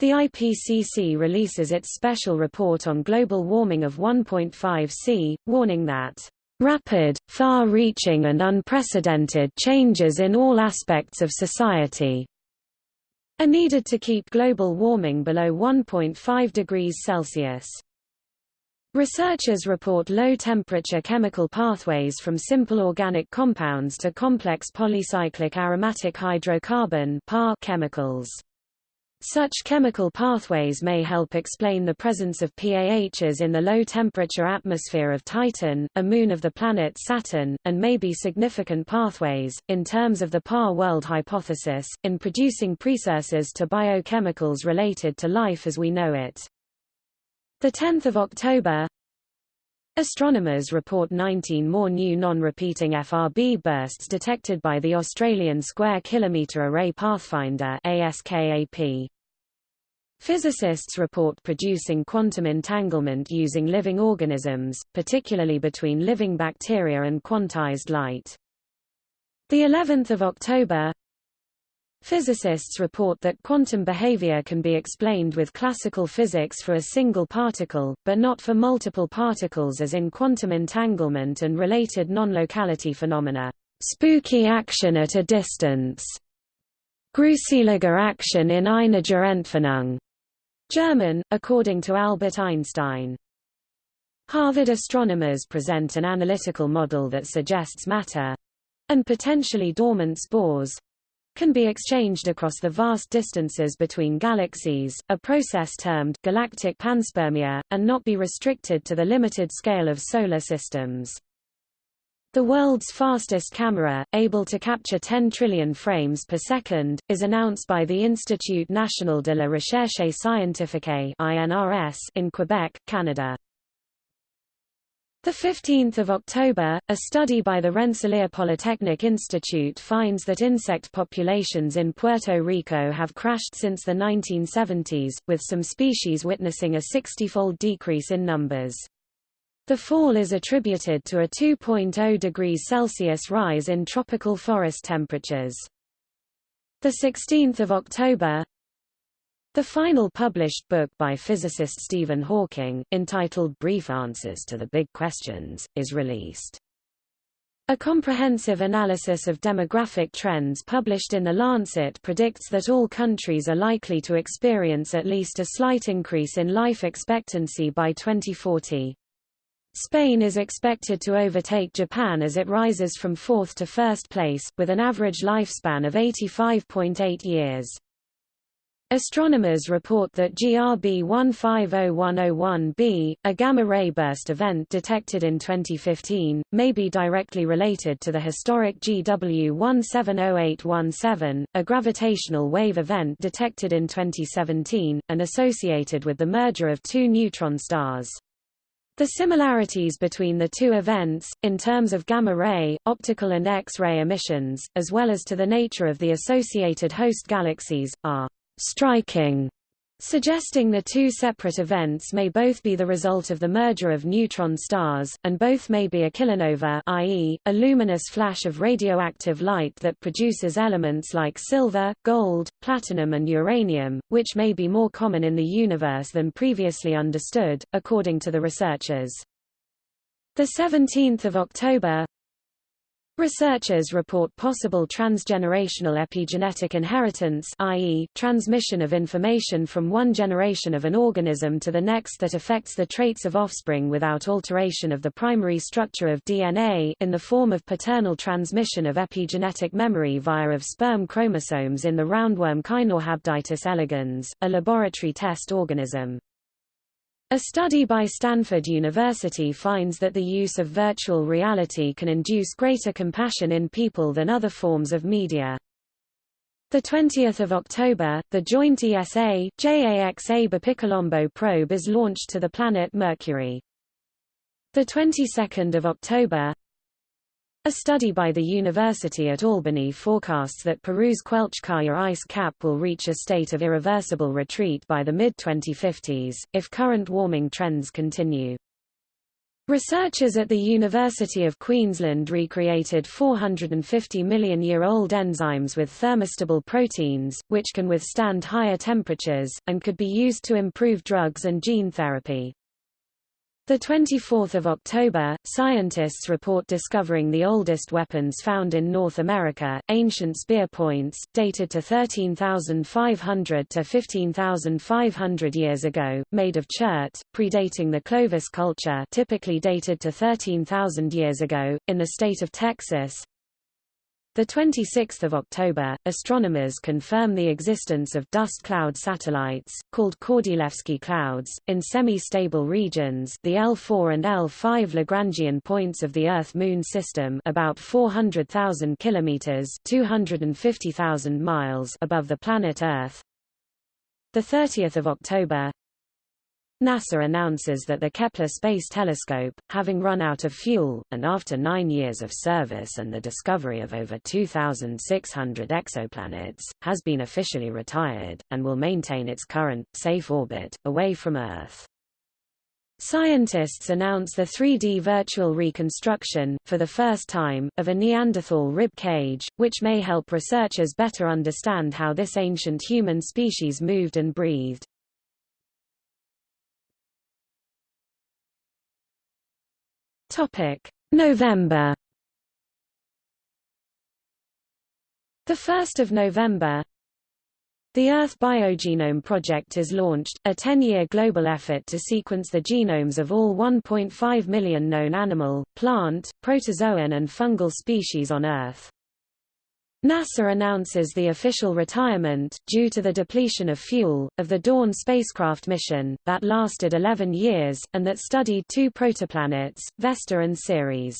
the IPCC releases its special report on global warming of 1.5 C, warning that rapid, far-reaching and unprecedented changes in all aspects of society are needed to keep global warming below 1.5 degrees Celsius. Researchers report low-temperature chemical pathways from simple organic compounds to complex polycyclic aromatic hydrocarbon chemicals. Such chemical pathways may help explain the presence of PAHs in the low-temperature atmosphere of Titan, a moon of the planet Saturn, and may be significant pathways, in terms of the PAH world hypothesis, in producing precursors to biochemicals related to life as we know it. 10 October Astronomers report 19 more new non-repeating FRB bursts detected by the Australian Square Kilometre Array Pathfinder ASKAP. Physicists report producing quantum entanglement using living organisms, particularly between living bacteria and quantized light. The 11th of October, Physicists report that quantum behavior can be explained with classical physics for a single particle, but not for multiple particles as in quantum entanglement and related non-locality phenomena. Spooky action at a distance. Gruselige action in einiger Entfernung. German, according to Albert Einstein. Harvard astronomers present an analytical model that suggests matter—and potentially dormant spores, can be exchanged across the vast distances between galaxies, a process termed galactic panspermia, and not be restricted to the limited scale of solar systems. The world's fastest camera, able to capture 10 trillion frames per second, is announced by the Institut National de la Recherche Scientifique in Quebec, Canada. 15 October, a study by the Rensselaer Polytechnic Institute finds that insect populations in Puerto Rico have crashed since the 1970s, with some species witnessing a 60-fold decrease in numbers. The fall is attributed to a 2.0 degrees Celsius rise in tropical forest temperatures. The 16th of October The final published book by physicist Stephen Hawking, entitled Brief Answers to the Big Questions, is released. A comprehensive analysis of demographic trends published in The Lancet predicts that all countries are likely to experience at least a slight increase in life expectancy by 2040. Spain is expected to overtake Japan as it rises from fourth to first place, with an average lifespan of 85.8 years. Astronomers report that GRB 150101b, a gamma-ray burst event detected in 2015, may be directly related to the historic GW 170817, a gravitational wave event detected in 2017, and associated with the merger of two neutron stars. The similarities between the two events, in terms of gamma-ray, optical and X-ray emissions, as well as to the nature of the associated host galaxies, are striking suggesting the two separate events may both be the result of the merger of neutron stars, and both may be a kilonova i.e., a luminous flash of radioactive light that produces elements like silver, gold, platinum and uranium, which may be more common in the universe than previously understood, according to the researchers. 17 October Researchers report possible transgenerational epigenetic inheritance i.e., transmission of information from one generation of an organism to the next that affects the traits of offspring without alteration of the primary structure of DNA in the form of paternal transmission of epigenetic memory via of sperm chromosomes in the roundworm Caenorhabditis elegans, a laboratory test organism. A study by Stanford University finds that the use of virtual reality can induce greater compassion in people than other forms of media. The 20th of October, the joint ESA JAXA Bepicolombo probe is launched to the planet Mercury. The 22nd of October, a study by the University at Albany forecasts that Peru's Quelccaya ice cap will reach a state of irreversible retreat by the mid-2050s, if current warming trends continue. Researchers at the University of Queensland recreated 450 million-year-old enzymes with thermostable proteins, which can withstand higher temperatures, and could be used to improve drugs and gene therapy. The 24th of October, scientists report discovering the oldest weapons found in North America, ancient spear points, dated to 13,500 to 15,500 years ago, made of chert, predating the Clovis culture typically dated to 13,000 years ago, in the state of Texas, the 26th of October, astronomers confirm the existence of dust cloud satellites, called Kordylewski clouds, in semi-stable regions the L4 and L5 Lagrangian points of the Earth-Moon system about 400,000 kilometers 250,000 miles above the planet Earth. The 30th of October, NASA announces that the Kepler Space Telescope, having run out of fuel, and after nine years of service and the discovery of over 2,600 exoplanets, has been officially retired, and will maintain its current, safe orbit, away from Earth. Scientists announce the 3D virtual reconstruction, for the first time, of a Neanderthal rib cage, which may help researchers better understand how this ancient human species moved and breathed. Topic: November. The 1st of November, the Earth Biogenome Project is launched, a 10-year global effort to sequence the genomes of all 1.5 million known animal, plant, protozoan and fungal species on Earth. NASA announces the official retirement, due to the depletion of fuel, of the Dawn spacecraft mission, that lasted 11 years, and that studied two protoplanets, Vesta and Ceres.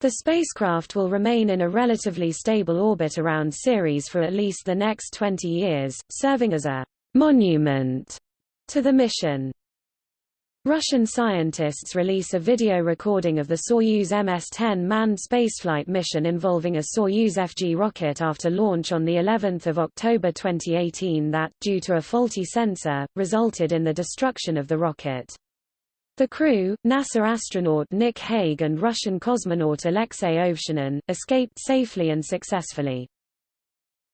The spacecraft will remain in a relatively stable orbit around Ceres for at least the next 20 years, serving as a monument to the mission. Russian scientists release a video recording of the Soyuz MS-10 manned spaceflight mission involving a Soyuz FG rocket after launch on the 11th of October 2018 that, due to a faulty sensor, resulted in the destruction of the rocket. The crew, NASA astronaut Nick Hague and Russian cosmonaut Alexei Ovchinin, escaped safely and successfully.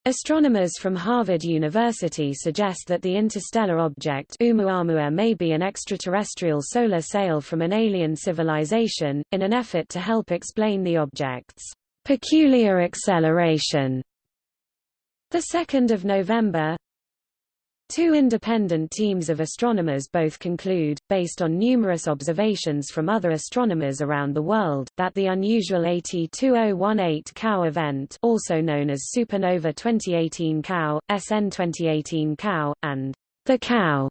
Astronomers from Harvard University suggest that the interstellar object Oumuamua may be an extraterrestrial solar sail from an alien civilization, in an effort to help explain the object's peculiar acceleration. 2 November Two independent teams of astronomers both conclude, based on numerous observations from other astronomers around the world, that the unusual AT2018 COW event also known as Supernova 2018 COW, SN 2018 COW, and the COW,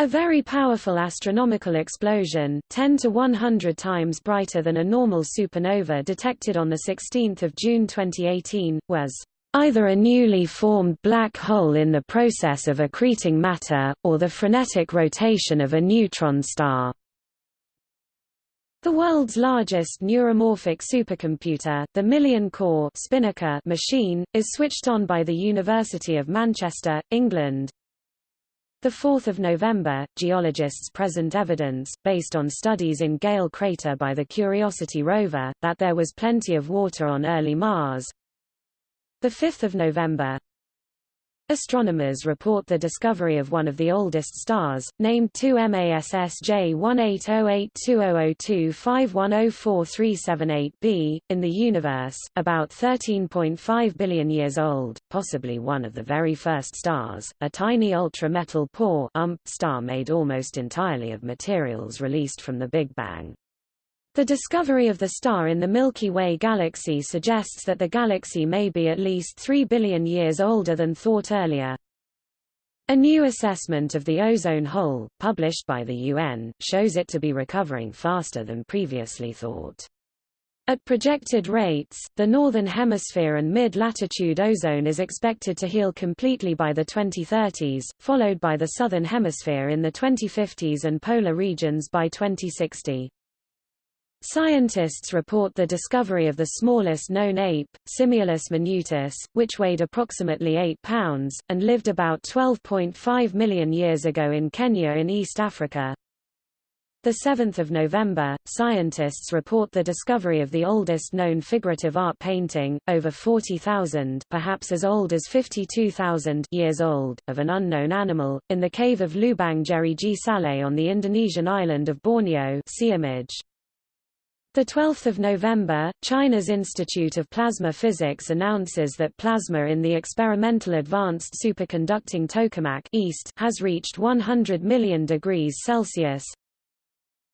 a very powerful astronomical explosion, 10 to 100 times brighter than a normal supernova detected on 16 June 2018, was either a newly formed black hole in the process of accreting matter, or the frenetic rotation of a neutron star. The world's largest neuromorphic supercomputer, the million-core Spinnaker machine, is switched on by the University of Manchester, England. 4 November, geologists present evidence, based on studies in Gale crater by the Curiosity rover, that there was plenty of water on early Mars, 5 November Astronomers report the discovery of one of the oldest stars, named 2MASSJ 1808200251043778b, in the universe, about 13.5 billion years old, possibly one of the very first stars, a tiny ultra-metal poor star made almost entirely of materials released from the Big Bang. The discovery of the star in the Milky Way galaxy suggests that the galaxy may be at least 3 billion years older than thought earlier. A new assessment of the ozone hole, published by the UN, shows it to be recovering faster than previously thought. At projected rates, the northern hemisphere and mid-latitude ozone is expected to heal completely by the 2030s, followed by the southern hemisphere in the 2050s and polar regions by 2060. Scientists report the discovery of the smallest known ape, Simiolus minutus, which weighed approximately 8 pounds, and lived about 12.5 million years ago in Kenya in East Africa. 7 November, scientists report the discovery of the oldest known figurative art painting, over 40,000 perhaps as old as 52,000 years old, of an unknown animal, in the cave of Lubang Jeriji Saleh on the Indonesian island of Borneo see image. 12 November, China's Institute of Plasma Physics announces that plasma in the experimental advanced superconducting tokamak East has reached 100 million degrees Celsius.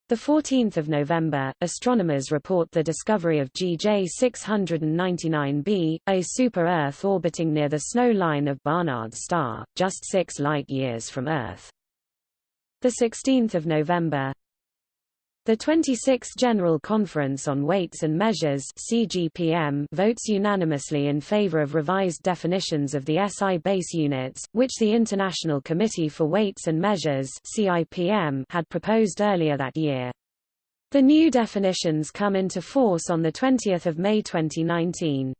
The 14th of November, astronomers report the discovery of GJ 699b, a super-Earth orbiting near the snow line of Barnard's star, just six light-years from Earth. The 16th of November, the 26th General Conference on Weights and Measures CGPM votes unanimously in favor of revised definitions of the SI base units, which the International Committee for Weights and Measures CIPM had proposed earlier that year. The new definitions come into force on 20 May 2019.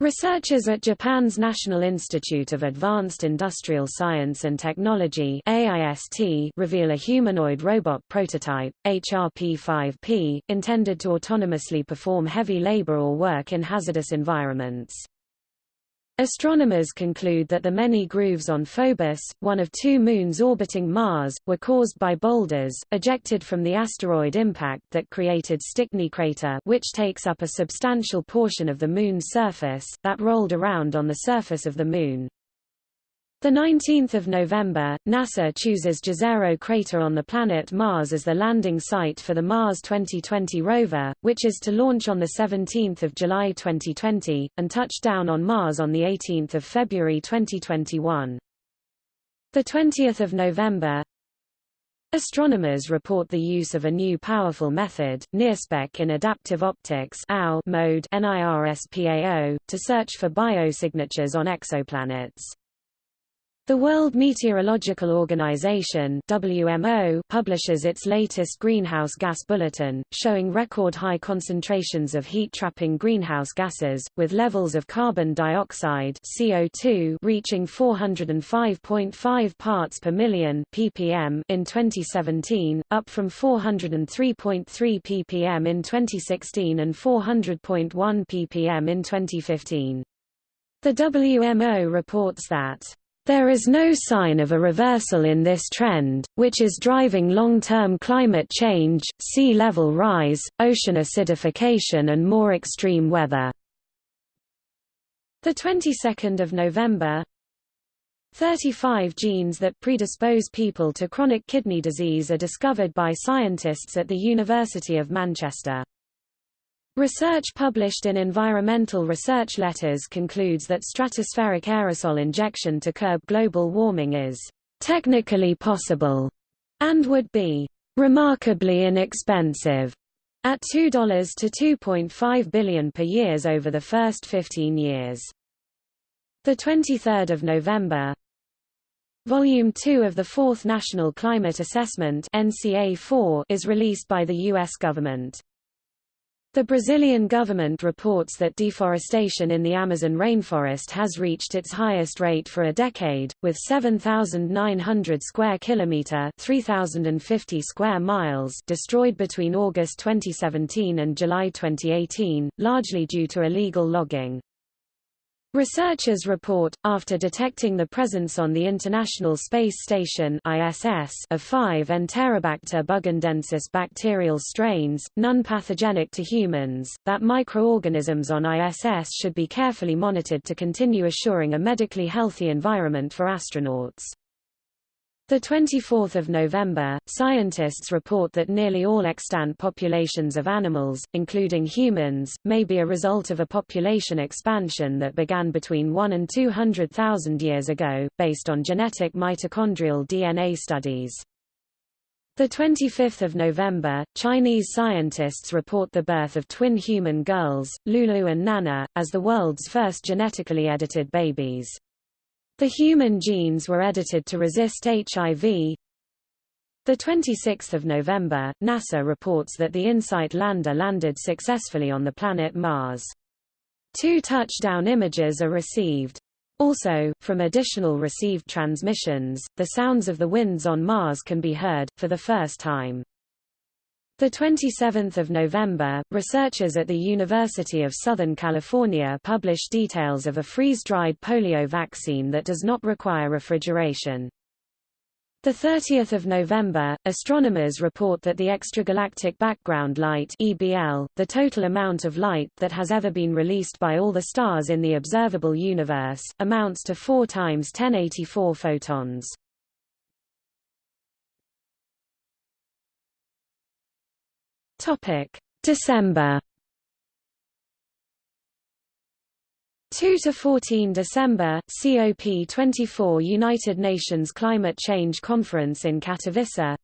Researchers at Japan's National Institute of Advanced Industrial Science and Technology AIST reveal a humanoid robot prototype, HRP-5P, intended to autonomously perform heavy labor or work in hazardous environments. Astronomers conclude that the many grooves on Phobos, one of two moons orbiting Mars, were caused by boulders, ejected from the asteroid impact that created Stickney crater which takes up a substantial portion of the Moon's surface, that rolled around on the surface of the Moon. The 19th of November, NASA chooses Jezero crater on the planet Mars as the landing site for the Mars 2020 rover, which is to launch on the 17th of July 2020 and touch down on Mars on the 18th of February 2021. The 20th of November, Astronomers report the use of a new powerful method, NIRSPEC in adaptive optics mode NIRSPAO, to search for biosignatures on exoplanets. The World Meteorological Organization WMO publishes its latest greenhouse gas bulletin, showing record high concentrations of heat-trapping greenhouse gases, with levels of carbon dioxide CO2 reaching 405.5 parts per million ppm in 2017, up from 403.3 ppm in 2016 and 400.1 ppm in 2015. The WMO reports that there is no sign of a reversal in this trend, which is driving long-term climate change, sea level rise, ocean acidification and more extreme weather. The 22nd of November 35 genes that predispose people to chronic kidney disease are discovered by scientists at the University of Manchester. Research published in Environmental Research Letters concludes that stratospheric aerosol injection to curb global warming is technically possible and would be remarkably inexpensive at $2 to 2.5 billion per years over the first 15 years. The 23rd of November, Volume 2 of the Fourth National Climate Assessment NCA4 is released by the US government. The Brazilian government reports that deforestation in the Amazon rainforest has reached its highest rate for a decade, with 7,900 square kilometer (3,050 square miles) destroyed between August 2017 and July 2018, largely due to illegal logging. Researchers report, after detecting the presence on the International Space Station ISS of 5 Enterobacter bugandensis bacterial strains, none pathogenic to humans, that microorganisms on ISS should be carefully monitored to continue assuring a medically healthy environment for astronauts. The 24th of November, scientists report that nearly all extant populations of animals, including humans, may be a result of a population expansion that began between 1 and 200,000 years ago, based on genetic mitochondrial DNA studies. The 25th of November, Chinese scientists report the birth of twin human girls, Lulu and Nana, as the world's first genetically edited babies. The human genes were edited to resist HIV. The 26th of November, NASA reports that the InSight lander landed successfully on the planet Mars. Two touchdown images are received. Also, from additional received transmissions, the sounds of the winds on Mars can be heard, for the first time. The 27th of November, researchers at the University of Southern California published details of a freeze-dried polio vaccine that does not require refrigeration. The 30th of November, astronomers report that the extragalactic background light (EBL), the total amount of light that has ever been released by all the stars in the observable universe, amounts to 4 times 1084 photons. Topic: December. 2 to 14 December COP24 United Nations Climate Change Conference in Katowice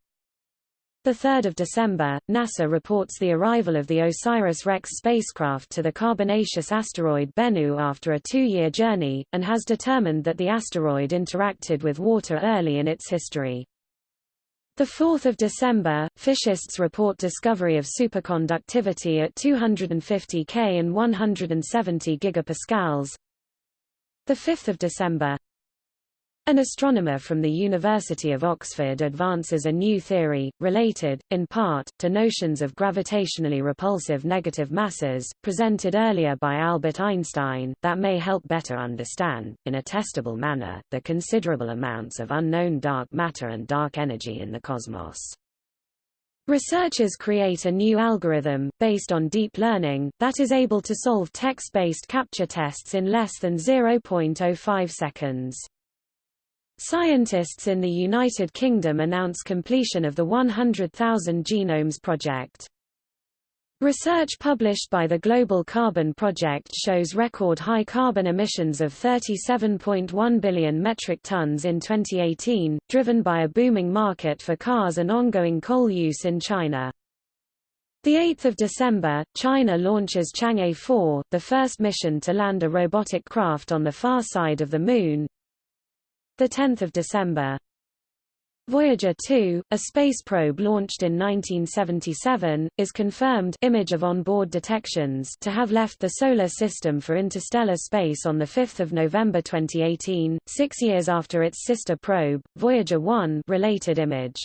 the 3rd of December, NASA reports the arrival of the OSIRIS-REx spacecraft to the carbonaceous asteroid Bennu after a two-year journey, and has determined that the asteroid interacted with water early in its history. The 4th of December, physicists report discovery of superconductivity at 250 K and 170 gigapascals. The 5th of December, an astronomer from the University of Oxford advances a new theory, related, in part, to notions of gravitationally repulsive negative masses, presented earlier by Albert Einstein, that may help better understand, in a testable manner, the considerable amounts of unknown dark matter and dark energy in the cosmos. Researchers create a new algorithm, based on deep learning, that is able to solve text-based CAPTCHA tests in less than 0.05 seconds. Scientists in the United Kingdom announce completion of the 100,000 Genomes Project. Research published by the Global Carbon Project shows record high carbon emissions of 37.1 billion metric tons in 2018, driven by a booming market for cars and ongoing coal use in China. 8 December, China launches Chang'e 4, the first mission to land a robotic craft on the far side of the Moon. 10 December, Voyager 2, a space probe launched in 1977, is confirmed image of onboard detections to have left the Solar System for interstellar space on 5 November 2018, six years after its sister probe, Voyager 1 related image.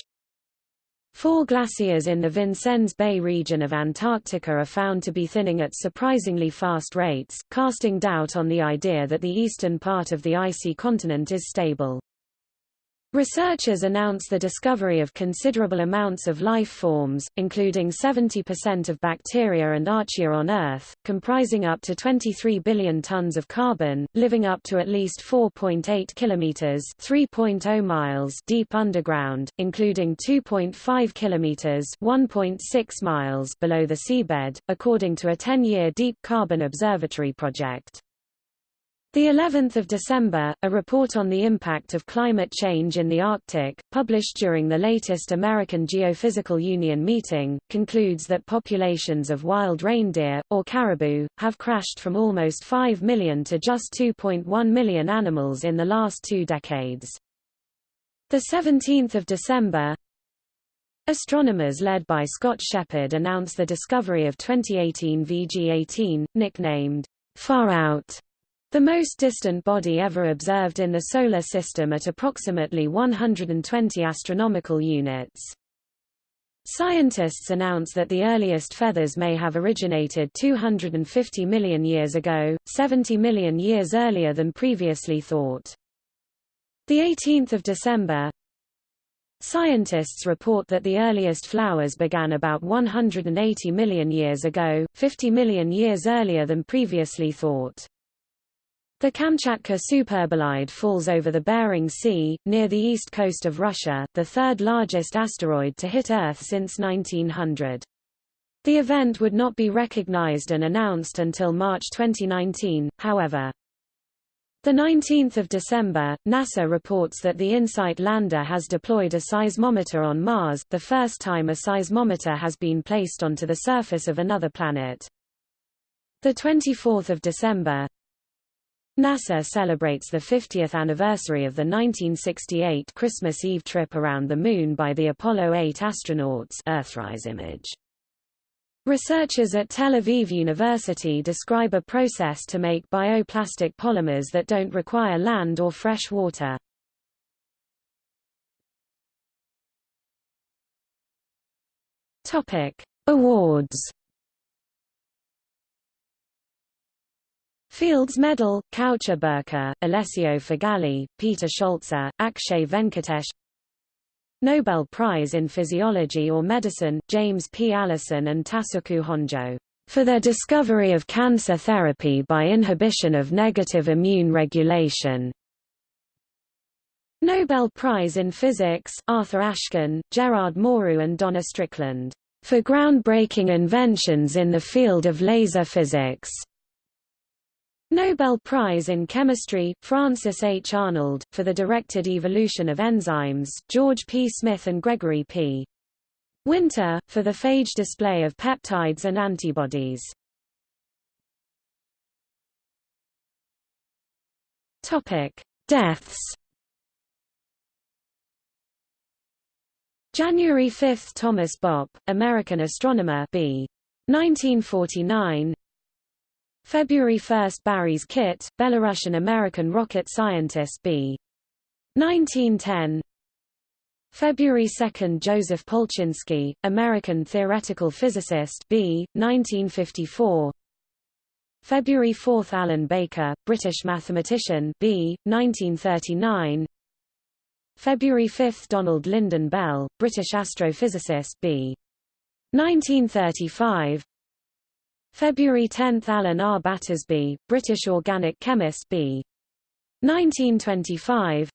Four glaciers in the Vincennes Bay region of Antarctica are found to be thinning at surprisingly fast rates, casting doubt on the idea that the eastern part of the icy continent is stable. Researchers announce the discovery of considerable amounts of life forms, including 70% of bacteria and archaea on Earth, comprising up to 23 billion tons of carbon, living up to at least 4.8 kilometers (3.0 miles) deep underground, including 2.5 kilometers (1.6 miles) below the seabed, according to a 10-year deep carbon observatory project. The 11th of December, a report on the impact of climate change in the Arctic, published during the latest American Geophysical Union meeting, concludes that populations of wild reindeer, or caribou, have crashed from almost 5 million to just 2.1 million animals in the last two decades. The 17th of December, Astronomers led by Scott Sheppard announce the discovery of 2018 VG18, nicknamed Far Out the most distant body ever observed in the Solar System at approximately 120 astronomical units. Scientists announce that the earliest feathers may have originated 250 million years ago, 70 million years earlier than previously thought. The 18th of December, Scientists report that the earliest flowers began about 180 million years ago, 50 million years earlier than previously thought. The Kamchatka superbolide falls over the Bering Sea, near the east coast of Russia, the third largest asteroid to hit Earth since 1900. The event would not be recognized and announced until March 2019, however. 19 December, NASA reports that the InSight lander has deployed a seismometer on Mars, the first time a seismometer has been placed onto the surface of another planet. 24 December, NASA celebrates the 50th anniversary of the 1968 Christmas Eve trip around the Moon by the Apollo 8 astronauts Earthrise image. Researchers at Tel Aviv University describe a process to make bioplastic polymers that don't require land or fresh water. Topic: Awards Fields Medal, Caucher Birkar, Alessio Figalli, Peter Scholze, Akshay Venkatesh Nobel Prize in Physiology or Medicine, James P. Allison and Tasuku Honjo, for their discovery of cancer therapy by inhibition of negative immune regulation. Nobel Prize in Physics, Arthur Ashkin, Gerard Mourou and Donna Strickland, for groundbreaking inventions in the field of laser physics. Nobel Prize in Chemistry, Frances H. Arnold, for the directed evolution of enzymes, George P. Smith and Gregory P. Winter, for the phage display of peptides and antibodies. Deaths. January 5 – Thomas Bopp, American astronomer b. 1949 February 1 – Boris Kit, Belarusian-American rocket scientist b. 1910 February 2 – Joseph Polchinski, American theoretical physicist b. 1954 February 4 – Alan Baker, British mathematician b. 1939 February 5 – Donald Lynden Bell, British astrophysicist b. 1935 February 10 – Alan R. Battersby, British organic chemist b. 1925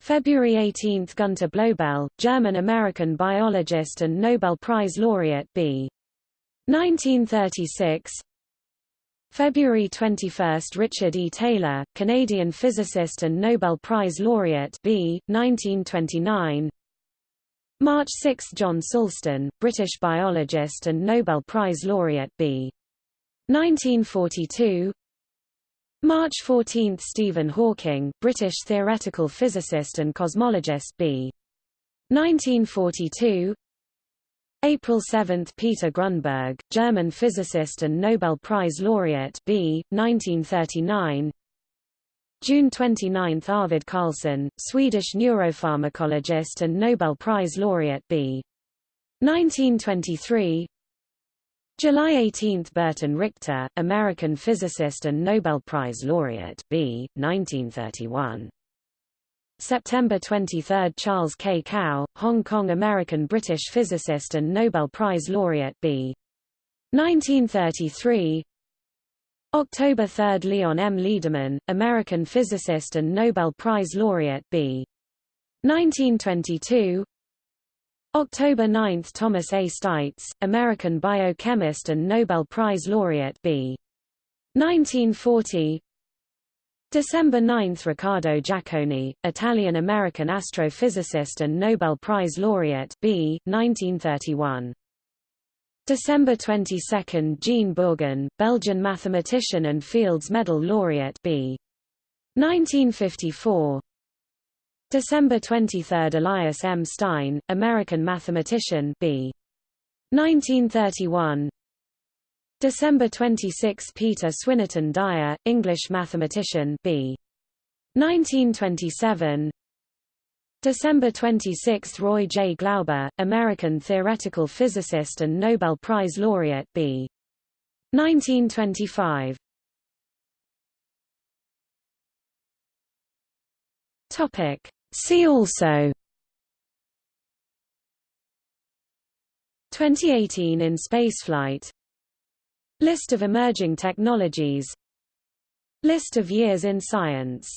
February 18 – Gunter Blobel, German-American biologist and Nobel Prize laureate b. 1936 February 21 – Richard E. Taylor, Canadian physicist and Nobel Prize laureate b. 1929 March 6 – John Sulston, British biologist and Nobel Prize laureate b. 1942 March 14 – Stephen Hawking, British theoretical physicist and cosmologist b. 1942 April 7 – Peter Grunberg, German physicist and Nobel Prize laureate b. 1939 June 29 – Arvid Carlsson, Swedish neuropharmacologist and Nobel Prize laureate b. 1923 July 18 – Burton Richter, American physicist and Nobel Prize laureate b. 1931 September 23 – Charles K. Kao, Hong Kong-American British physicist and Nobel Prize laureate b. 1933 October 3 – Leon M. Lederman, American physicist and Nobel Prize laureate b. 1922 October 9 – Thomas A. Steitz, American biochemist and Nobel Prize laureate b. 1940 December 9 – Riccardo Giacconi, Italian-American astrophysicist and Nobel Prize laureate b. 1931. December 22 – Jean Bourgain, Belgian mathematician and Fields Medal laureate b. 1954. December 23 – Elias M. Stein, American mathematician b. 1931. December 26 – Peter Swinnerton Dyer, English mathematician b. 1927 December 26 – Roy J. Glauber, American theoretical physicist and Nobel Prize laureate b. 1925 Topic. See also 2018 in spaceflight List of emerging technologies List of years in science